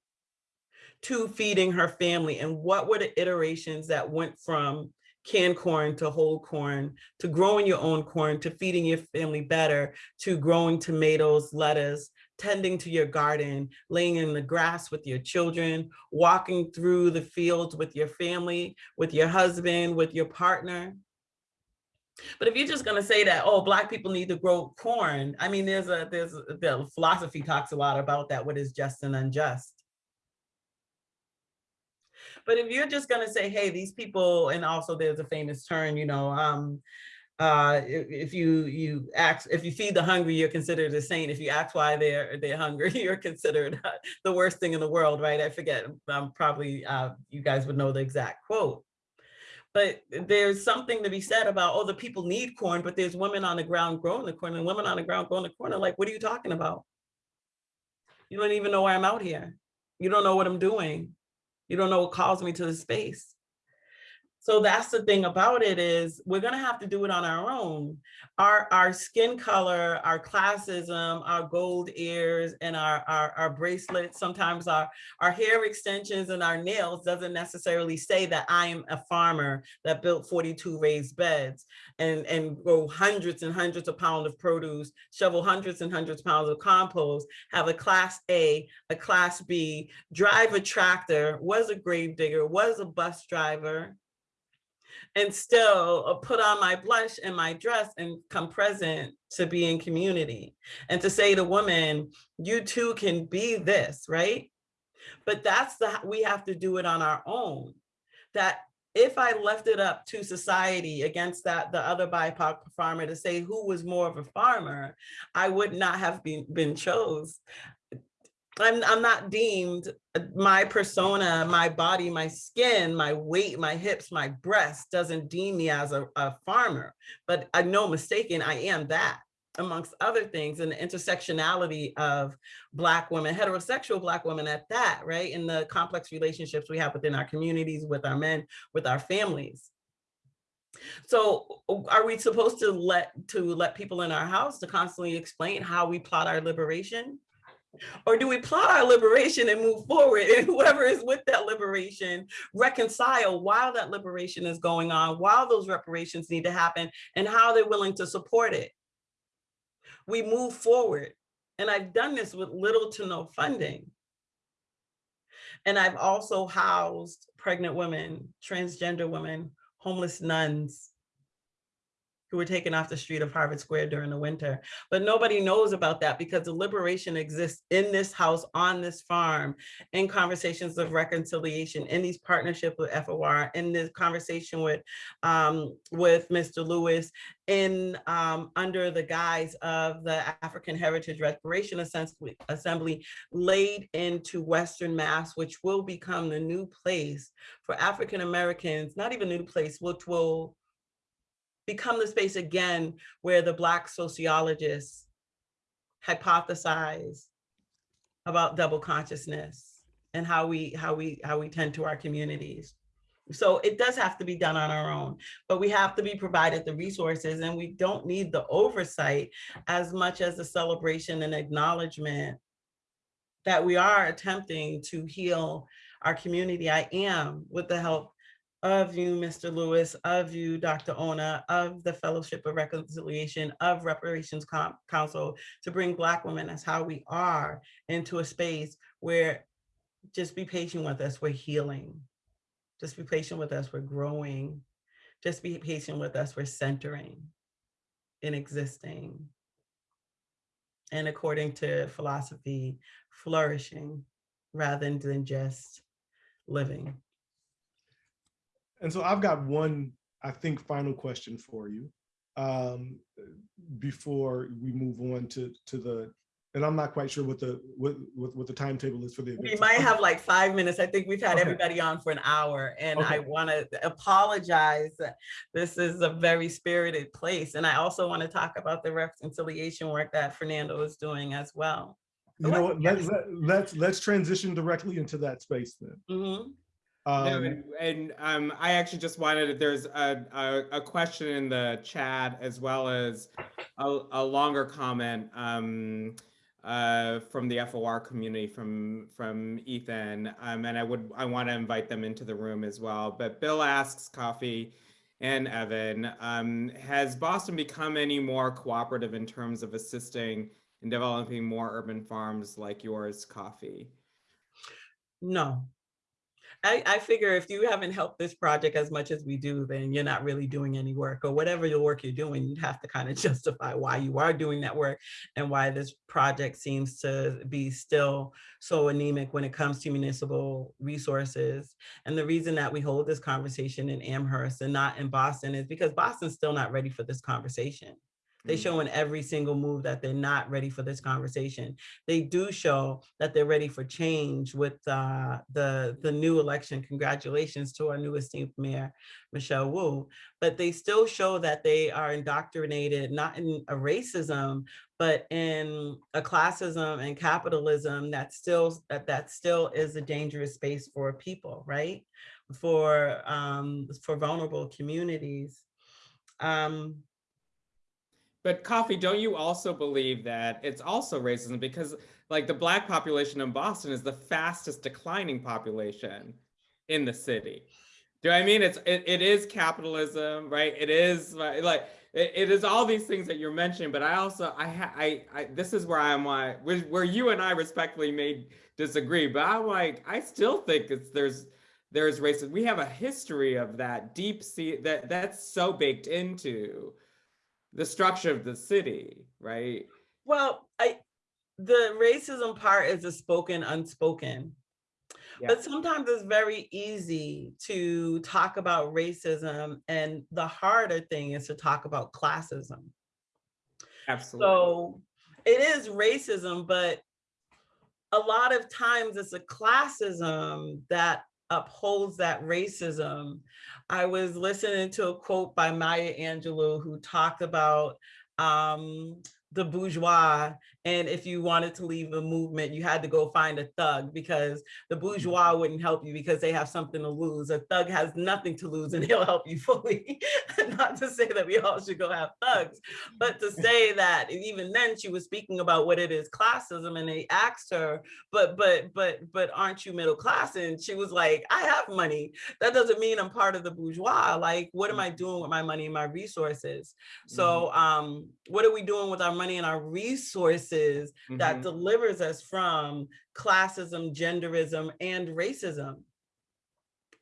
to feeding her family and what were the iterations that went from canned corn to whole corn to growing your own corn to feeding your family better to growing tomatoes lettuce tending to your garden laying in the grass with your children walking through the fields with your family with your husband with your partner but if you're just going to say that, oh, black people need to grow corn, I mean, there's a there's a, the philosophy talks a lot about that. What is just and unjust? But if you're just going to say, hey, these people, and also there's a famous term, you know, um, uh, if, you you act if you feed the hungry, you're considered a saint. If you ask why they're they're hungry, [laughs] you're considered [laughs] the worst thing in the world, right? I forget. I'm probably uh, you guys would know the exact quote but there's something to be said about oh the people need corn but there's women on the ground growing the corn and women on the ground growing the corn. Are like what are you talking about? You don't even know why i'm out here. You don't know what i'm doing. You don't know what calls me to the space so that's the thing about it is we're going to have to do it on our own. Our, our skin color, our classism, our gold ears and our, our, our bracelets, sometimes our, our hair extensions and our nails doesn't necessarily say that I am a farmer that built 42 raised beds and, and grow hundreds and hundreds of pounds of produce, shovel hundreds and hundreds of pounds of compost, have a class A, a class B, drive a tractor, was a grave digger, was a bus driver, and still uh, put on my blush and my dress and come present to be in community and to say to women, you too can be this, right? But that's the, we have to do it on our own. That if I left it up to society against that, the other BIPOC farmer to say who was more of a farmer, I would not have been, been chose. I'm, I'm not deemed uh, my persona, my body, my skin, my weight, my hips, my breast doesn't deem me as a, a farmer, but I know mistaken, I am that amongst other things and the intersectionality of black women, heterosexual black women at that, right? In the complex relationships we have within our communities, with our men, with our families. So are we supposed to let to let people in our house to constantly explain how we plot our liberation? Or do we plot our liberation and move forward and whoever is with that liberation reconcile while that liberation is going on, while those reparations need to happen and how they're willing to support it? We move forward. And I've done this with little to no funding. And I've also housed pregnant women, transgender women, homeless nuns, who were taken off the street of Harvard Square during the winter. But nobody knows about that because the liberation exists in this house, on this farm, in conversations of reconciliation, in these partnerships with FOR, in this conversation with, um, with Mr. Lewis, in um, under the guise of the African Heritage Restoration Assembly, laid into Western Mass, which will become the new place for African Americans, not even new place, which will become the space again where the Black sociologists hypothesize about double consciousness and how we how we how we tend to our communities So it does have to be done on our own, but we have to be provided the resources and we don't need the oversight as much as the celebration and acknowledgement that we are attempting to heal our community. I am with the help of you, Mr. Lewis, of you, Dr. Ona, of the Fellowship of Reconciliation, of Reparations Com- Council, to bring Black women as how we are into a space where just be patient with us, we're healing. Just be patient with us, we're growing. Just be patient with us, we're centering in existing. And according to philosophy, flourishing rather than just living. And so I've got one, I think, final question for you um, before we move on to to the. And I'm not quite sure what the what what, what the timetable is for the event. We might have like five minutes. I think we've had Okay. everybody on for an hour and I want to apologize. That this is a very spirited place. And I also want to talk about the reconciliation work that Fernando is doing as well. You know what? Let's let, let's let's transition directly into that space then. Mhm. No, Um, and, and um, I actually just wanted, there's a, a, a question in the chat as well as a, a longer comment um, uh, from the FOR community from from Ethan. Um, and I would I want to invite them into the room as well. But Bill asks Kafi and Evan, um, has Boston become any more cooperative in terms of assisting in developing more urban farms like yours, Kafi? No. I, I figure if you haven't helped this project as much as we do, then you're not really doing any work or whatever the work you're doing, you'd have to kind of [laughs] justify why you are doing that work and why this project seems to be still so anemic when it comes to municipal resources. And the reason that we hold this conversation in Amherst and not in Boston is because Boston's still not ready for this conversation. They Mm. show in every single move that they're not ready for this conversation. They do show that they're ready for change with uh, the, the new election. Congratulations to our new esteemed mayor, Michelle Wu. But they still show that they are indoctrinated, not in a racism, but in a classism and capitalism that still, that, that still is a dangerous space for people, right? For, um, for vulnerable communities. Um, But Kafi, don't you also believe that it's also racism because like the black population in Boston is the fastest declining population in the city. Do I mean it's it, it is capitalism, right? It is like it, it is all these things that you're mentioning, but I also I I, I this is where I'm where, where you and I respectfully may disagree, but I'm like I still think it's there's there's racism. We have a history of that deep sea that that's so baked into the structure of the city, right? Well, I the racism part is a spoken, unspoken. Yeah. But sometimes it's very easy to talk about racism, and the harder thing is to talk about classism. Absolutely. So it is racism, but a lot of times it's a classism that upholds that racism. I was listening to a quote by Maya Angelou who talked about um, the bourgeois. And if you wanted to leave a movement, you had to go find a thug because the mm-hmm. bourgeois wouldn't help you because they have something to lose. A thug has nothing to lose and [laughs] he'll help you fully. [laughs] Not to say that we all should go have thugs, but to say that even then she was speaking about what it is classism and they asked her, but, but, but, but aren't you middle class? And she was like, I have money. That doesn't mean I'm part of the bourgeois. Like, what am I mm-hmm. doing with my money and my resources? Mm-hmm. So um, what are we doing with our money and our resources that Mhm. delivers us from classism, genderism, and racism?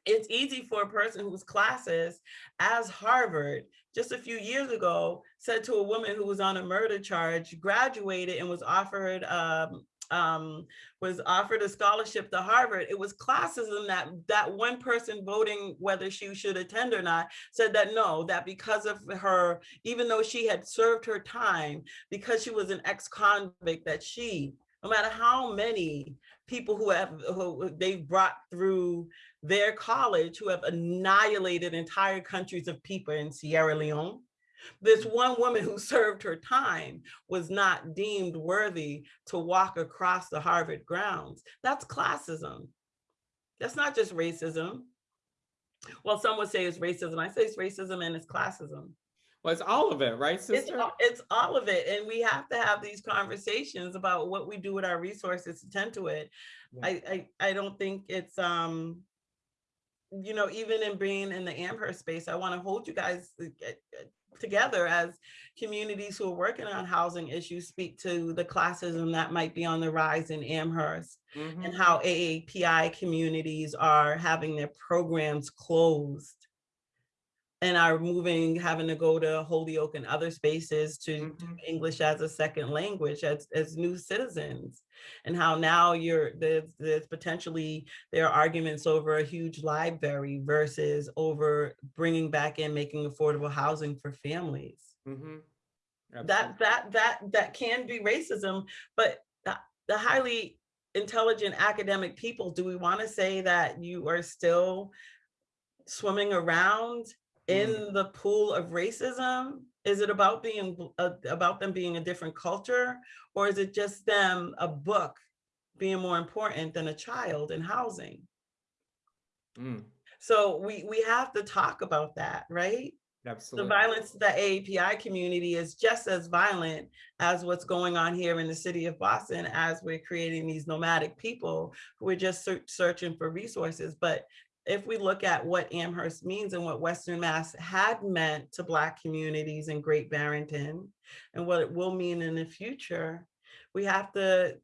It's easy for a person who's classist as Harvard just a few years ago said to a woman who was on a murder charge, graduated and was offered um, um, was offered a scholarship to Harvard. It was classism that that one person voting whether she should attend or not said that no, that because of her, even though she had served her time, because she was an ex-convict, that she, no matter how many people who have who they've brought through their college who have annihilated entire countries of people in Sierra Leone. This one woman who served her time was not deemed worthy to walk across the Harvard grounds. That's classism. That's not just racism. Well, some would say it's racism. I say it's racism and it's classism. Well, it's all of it, right, It's, all- it's all of it. And we have to have these conversations about what we do with our resources to tend to it. Yeah. I, I, I don't think it's, um, you know, even in being in the Amherst space, I want to hold you guys uh, uh, together as communities who are working on housing issues, speak to the classism that might be on the rise in Amherst Mhm. and how AAPI communities are having their programs closed and are moving, having to go to Holyoke and other spaces to do Mhm. English as a second language as, as new citizens. And how now you're, there's, there's potentially, there are arguments over a huge library versus over bringing back in making affordable housing for families Mhm. That that that that can be racism but the, the highly intelligent academic people do we want to say that you are still swimming around in the pool of racism is it about being uh, about them being a different culture or is it just them a book being more important than a child in housing Mm, so we we have to talk about that right Absolutely. the violence to the AAPI community is just as violent as what's going on here in the city of Boston as we're creating these nomadic people who are just search, searching for resources. But if we look at what Amherst means and what Western Mass had meant to Black communities in Great Barrington and what it will mean in the future, we have to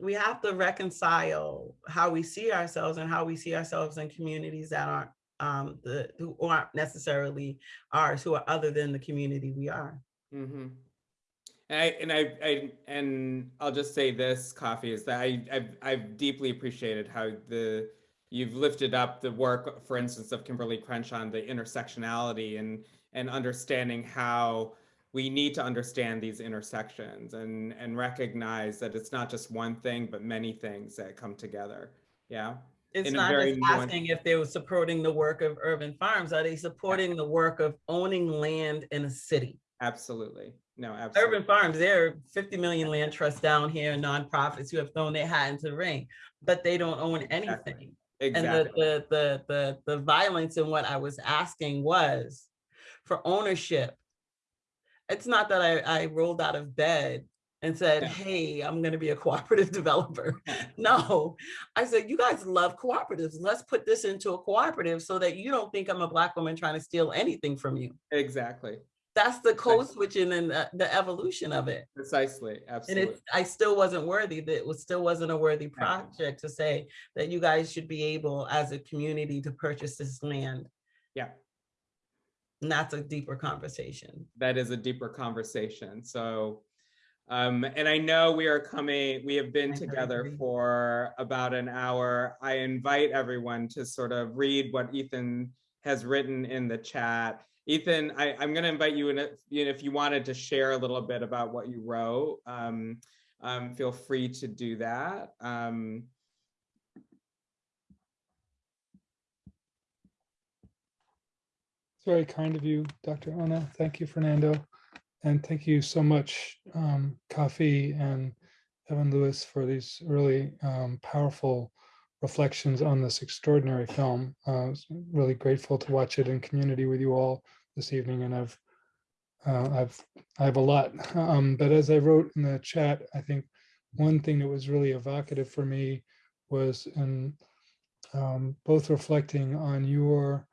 we have to reconcile how we see ourselves and how we see ourselves in communities that aren't um, the who aren't necessarily ours, who are other than the community we are. hmm And I, and I, I, and I'll just say this, Kafi, is that I, I've, I've deeply appreciated how the, you've lifted up the work, for instance, of Kimberlé Crenshaw on the intersectionality and, and understanding how we need to understand these intersections and, and recognize that it's not just one thing, but many things that come together. Yeah. It's In not just asking if they were supporting the work of urban farms. Are they supporting the work of owning land in a city? Absolutely. No, absolutely. Urban farms, there are 50 million land trusts down here, nonprofits who have thrown their hat into the ring, but they don't own anything. And the, the, the, the, the violence in what I was asking was for ownership. It's not that I, I rolled out of bed and said, Yeah. hey, I'm gonna be a [laughs] cooperative developer. [laughs] No, I said, you guys love cooperatives. Let's put this into a cooperative so that you don't think I'm a black woman trying to steal anything from you. Exactly. That's the code switching and the, the evolution of it. Precisely. And Absolutely. it's, I still wasn't worthy, that it was still wasn't a worthy project to say that you guys should be able as a community to purchase this land. Yeah. And that's a deeper conversation. that is a deeper conversation. So, um, and I know we are coming, we have been I together agree. for about an hour. I invite everyone to sort of read what Ethan has written in the chat. Ethan, I, I'm going to invite you in, if, you know, if you wanted to share a little bit about what you wrote, um, um, feel free to do that. Um, It's very kind of you, Dr. Ona. Thank you, Fernando. And thank you so much, um, and Evan Lewis for these really um, powerful reflections on this extraordinary film. Uh, really grateful to watch it in community with you all this evening, and I've uh, I've I have a lot. Um, but as I wrote in the chat, I think one thing that was really evocative for me was in um, both reflecting on your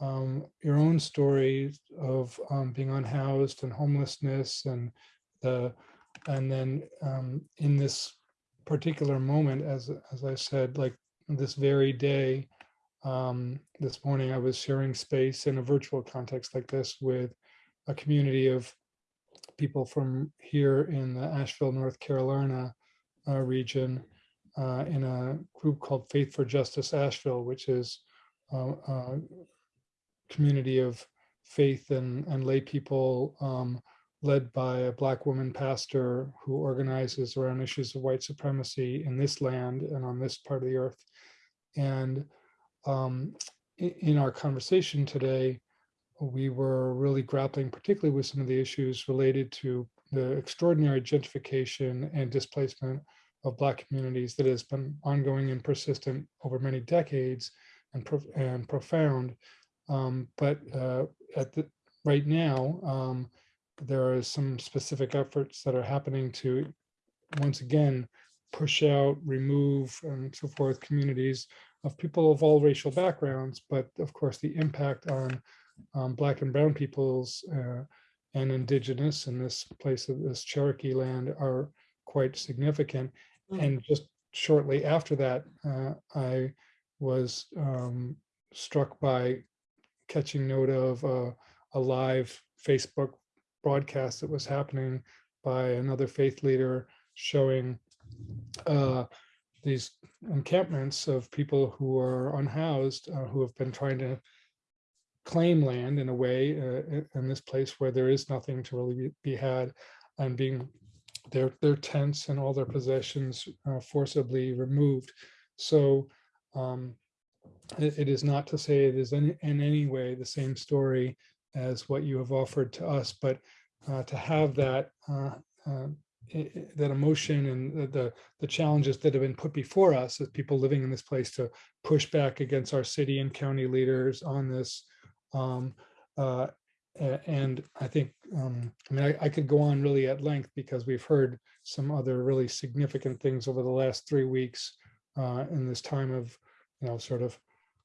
um, your own stories of um, being unhoused and homelessness and the and then um, in this particular moment as as I said like this very day um, this morning I was sharing space in a virtual context like this with a community of people from here in the Asheville North Carolina uh, region uh, in a group called Faith for Justice Asheville which is a, uh, community of faith and, and lay people um, led by a black woman pastor who organizes around issues of white supremacy in this land and on this part of the earth. And um, in our conversation today, we were really grappling particularly with some of the issues related to the extraordinary gentrification and displacement of black communities that has been ongoing and persistent over many decades and, prof- and profound. Um, but uh, at the right now, um, there are some specific efforts that are happening to once again push out, remove, and so forth communities of people of all racial backgrounds, but of course the impact on um, Black and Brown peoples uh, and Indigenous in this place of this Cherokee land are quite significant. Mm. And just shortly after that, uh, I was um, struck by catching note of uh, a live Facebook broadcast that was happening by another faith leader showing uh, these encampments of people who are unhoused, uh, who have been trying to claim land in a way uh, in- this place where there is nothing to really be- had and being their their tents and all their possessions uh, forcibly removed. So um, it, it is not to say it is in, in any way the same story as what you have offered to us, but uh, to have that that emotion and the- the challenges that have been put before us as people living in this place to push back against our city and county leaders on this. Um, uh, and I think, um, I mean, I, I could go on really at length because we've heard some other really significant things over the last three weeks uh, in this time of, you know, sort of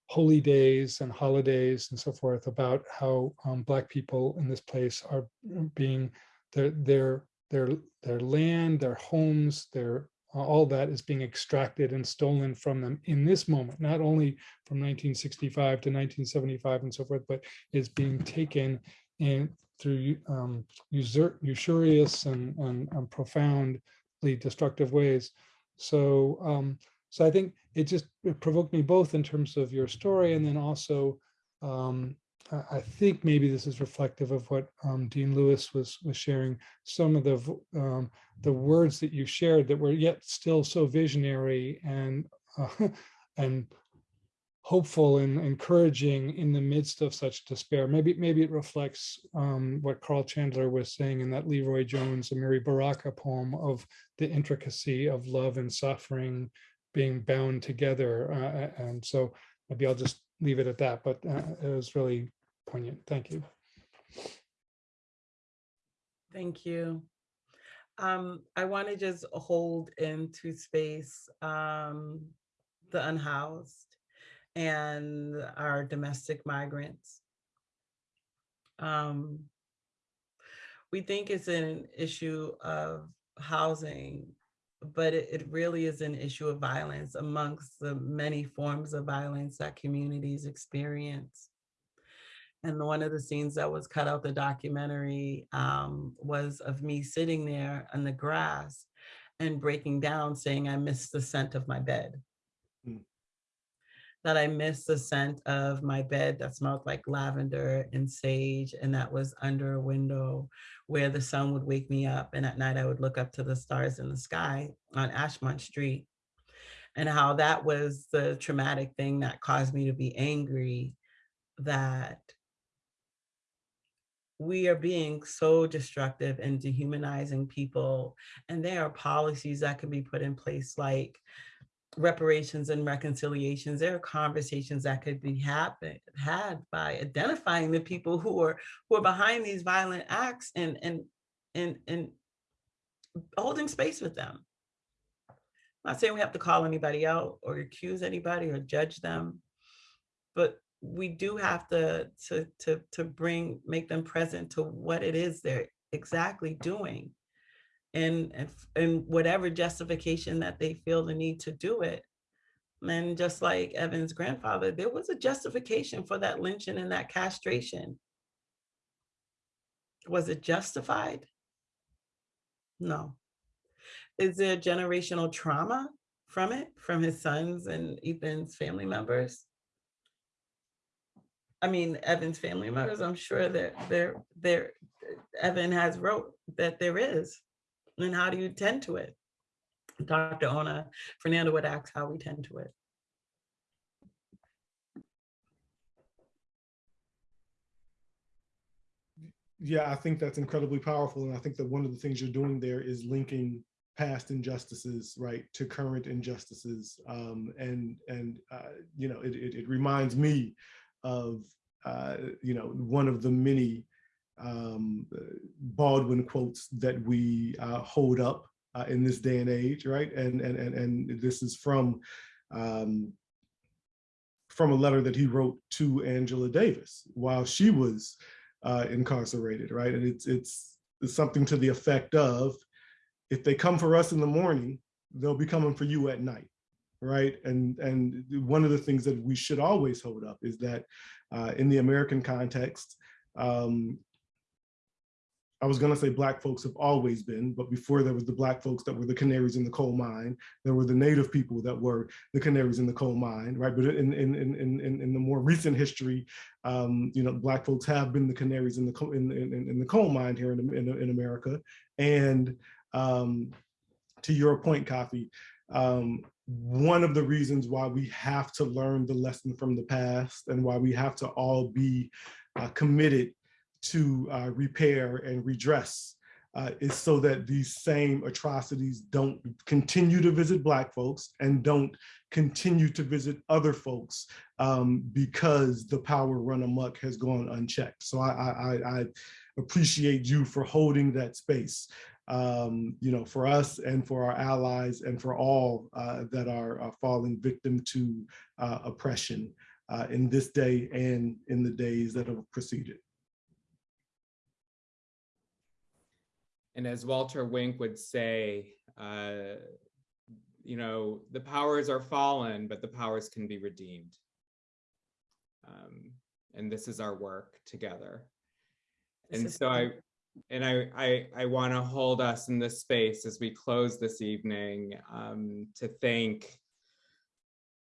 holy days and holidays and so forth about how um, Black people in this place are being their their their their land, their homes, their all that is being extracted and stolen from them in this moment, not only from 1965 to 1975 and so forth, but is being taken in through um, usur- usurious and, and, and profoundly destructive ways. So, um, so I think it just it provoked me both in terms of your story and then also um, I- think maybe this is reflective of what um, Dean Lewis was was sharing. Some of the um, the words that you shared that were yet still so visionary and uh, [laughs] and hopeful and encouraging in the midst of such despair. Maybe maybe it reflects um, what Carl Chandler was saying in that LeRoi Jones and Amiri Baraka poem of the intricacy of love and suffering being bound together. Uh, and so maybe I'll just leave it at that. But uh, it was really poignant. Thank you. Thank you. Um, I want to just hold into space um, the unhoused and our domestic migrants. Um, we think it's an issue of housing, but it, it really is an issue of violence amongst the many forms of violence that communities experience. And one of the scenes that was cut out the documentary um, was of me sitting there on the grass and breaking down saying, I miss the scent of my bed. That I miss the scent of my bed that smelled like lavender and sage, and that was under a window where the sun would wake me up. And at night, I would look up to the stars in the sky on Ashmont Street. And how that was the traumatic thing that caused me to be angry that we are being so destructive and dehumanizing people. And there are policies that can be put in place like reparations and reconciliations. There are conversations that could be happen, had by identifying the people who are who are behind these violent acts and and and and holding space with them. I'm not saying we have to call anybody out or accuse anybody or judge them, but we do have to to to to bring make them present to what it is they're exactly doing and and whatever justification that they feel the need to do it. And just like evan's grandfather there was a justification for that lynching and that castration. Was it justified? No. Is there generational trauma from it from his sons and ethan's family members? I mean, Evan's family members, I'm sure that there, there, Evan has wrote that there is. And how do you tend to it? Dr. Ona, Fernando would ask how we tend to it. Yeah, I think that's incredibly powerful. And I think that one of the things you're doing there is linking past injustices, right, to current injustices. Um, and, and uh, you know, it, it, it reminds me of, uh, you know, one of the many um, Baldwin quotes that we uh, hold up uh, in this day and age, right? And, and, and, and this is from, um, from a letter that he wrote to Angela Davis while she was uh, incarcerated, right? And it's, it's, it's something to the effect of, if they come for us in the morning, they'll be coming for you at night, right? And, and one of the things that we should always hold up is that uh, in the American context, um, I was gonna say black folks have always been, but before there was the black folks that were the canaries in the coal mine, there were the native people that were the canaries in the coal mine, right? But in in in in, in the more recent history, um, you know, black folks have been the canaries in the coal in, in, in the coal mine here in in, in America. And um, to your point, Kafi, um, one of the reasons why we have to learn the lesson from the past and why we have to all be uh, committed to uh, repair and redress uh, is so that these same atrocities don't continue to visit Black folks and don't continue to visit other folks um, because the power run amok has gone unchecked. So I, I, I appreciate you for holding that space, um, you know, for us and for our allies and for all uh, that are, are, falling victim to uh, oppression uh, in this day and in the days that have preceded. And as Walter Wink would say, uh, you know, the powers are fallen, but the powers can be redeemed. Um, and this is our work together. This and so I, and I, I, I want to hold us in this space as we close this evening um, to thank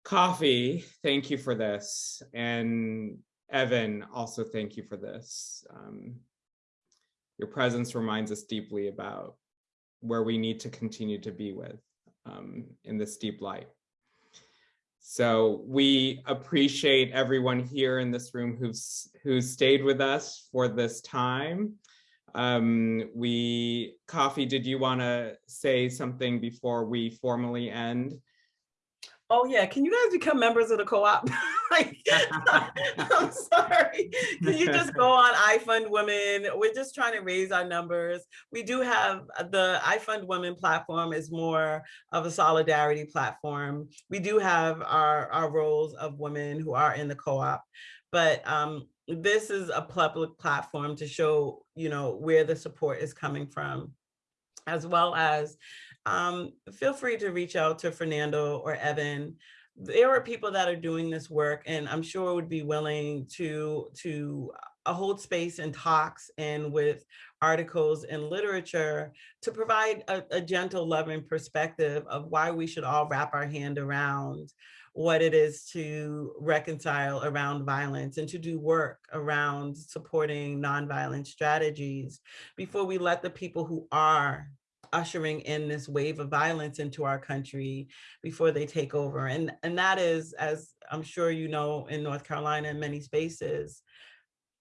Kafi, thank you for this. And Evan, also thank you for this. Um, your presence reminds us deeply about where we need to continue to be with um, in this deep light. So we appreciate everyone here in this room who's who's stayed with us for this time. Um, we, Kafi, did you want to say something before we formally end? Oh yeah, can you guys become members of the co-op? [laughs] like, [laughs] I'm sorry. Can you just go on iFund Women? We're just trying to raise our numbers. We do have uh, the iFund Women platform is more of a solidarity platform. We do have our, our roles of women who are in the co-op, but um, this is a public platform to show, you know, where the support is coming from, as well as um, feel free to reach out to Fernando or Evan. There are people that are doing this work and I'm sure would be willing to, to uh, hold space and talks and with articles and literature to provide a, a gentle, loving perspective of why we should all wrap our hand around what it is to reconcile around violence and to do work around supporting nonviolent strategies before we let the people who are ushering in this wave of violence into our country before they take over. And, and that is, as I'm sure you know, in North Carolina in many spaces,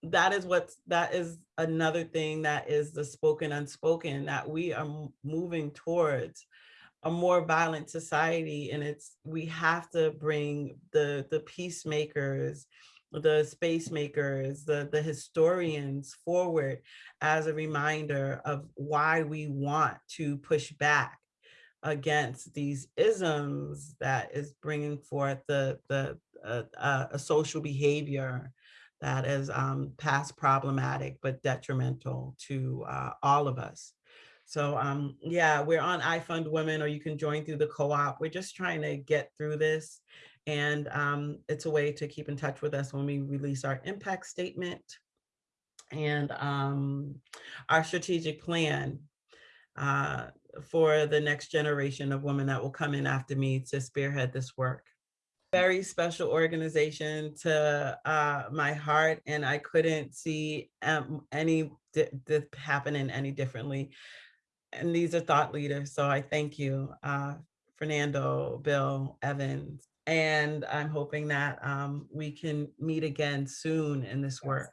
that is what that is another thing that is the spoken unspoken that we are moving towards a more violent society and it's we have to bring the the peacemakers the space makers, the, the historians forward as a reminder of why we want to push back against these isms that is bringing forth the, the uh, uh, a social behavior that is um, past problematic but detrimental to uh, all of us. So um, yeah, we're on iFund Women or you can join through the co-op. We're just trying to get through this and um, it's a way to keep in touch with us when we release our impact statement and um, our strategic plan uh, for the next generation of women that will come in after me to spearhead this work. Very special organization to uh, my heart, and I couldn't see um, any happening any differently. And these are thought leaders, so I thank you, uh, Fernando, Bill, Evans, and I'm hoping that um, we can meet again soon in this work.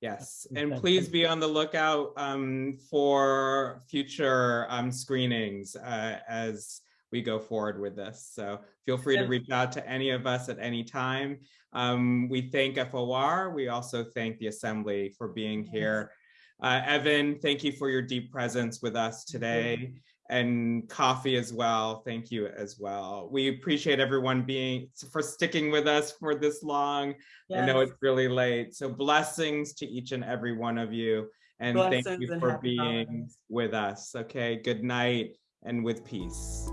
Yes, and please be on the lookout um, for future um, screenings uh, as we go forward with this. So feel free to reach out to any of us at any time. Um, We thank FOR. We also thank the Assembly for being here. Uh, Evan, thank you for your deep presence with us today. And Kafi as well, thank you as well. We appreciate everyone being, for sticking with us for this long. I know it's really late. So blessings to each and every one of you. And thank you for being holidays. with us. Okay, good night and with peace.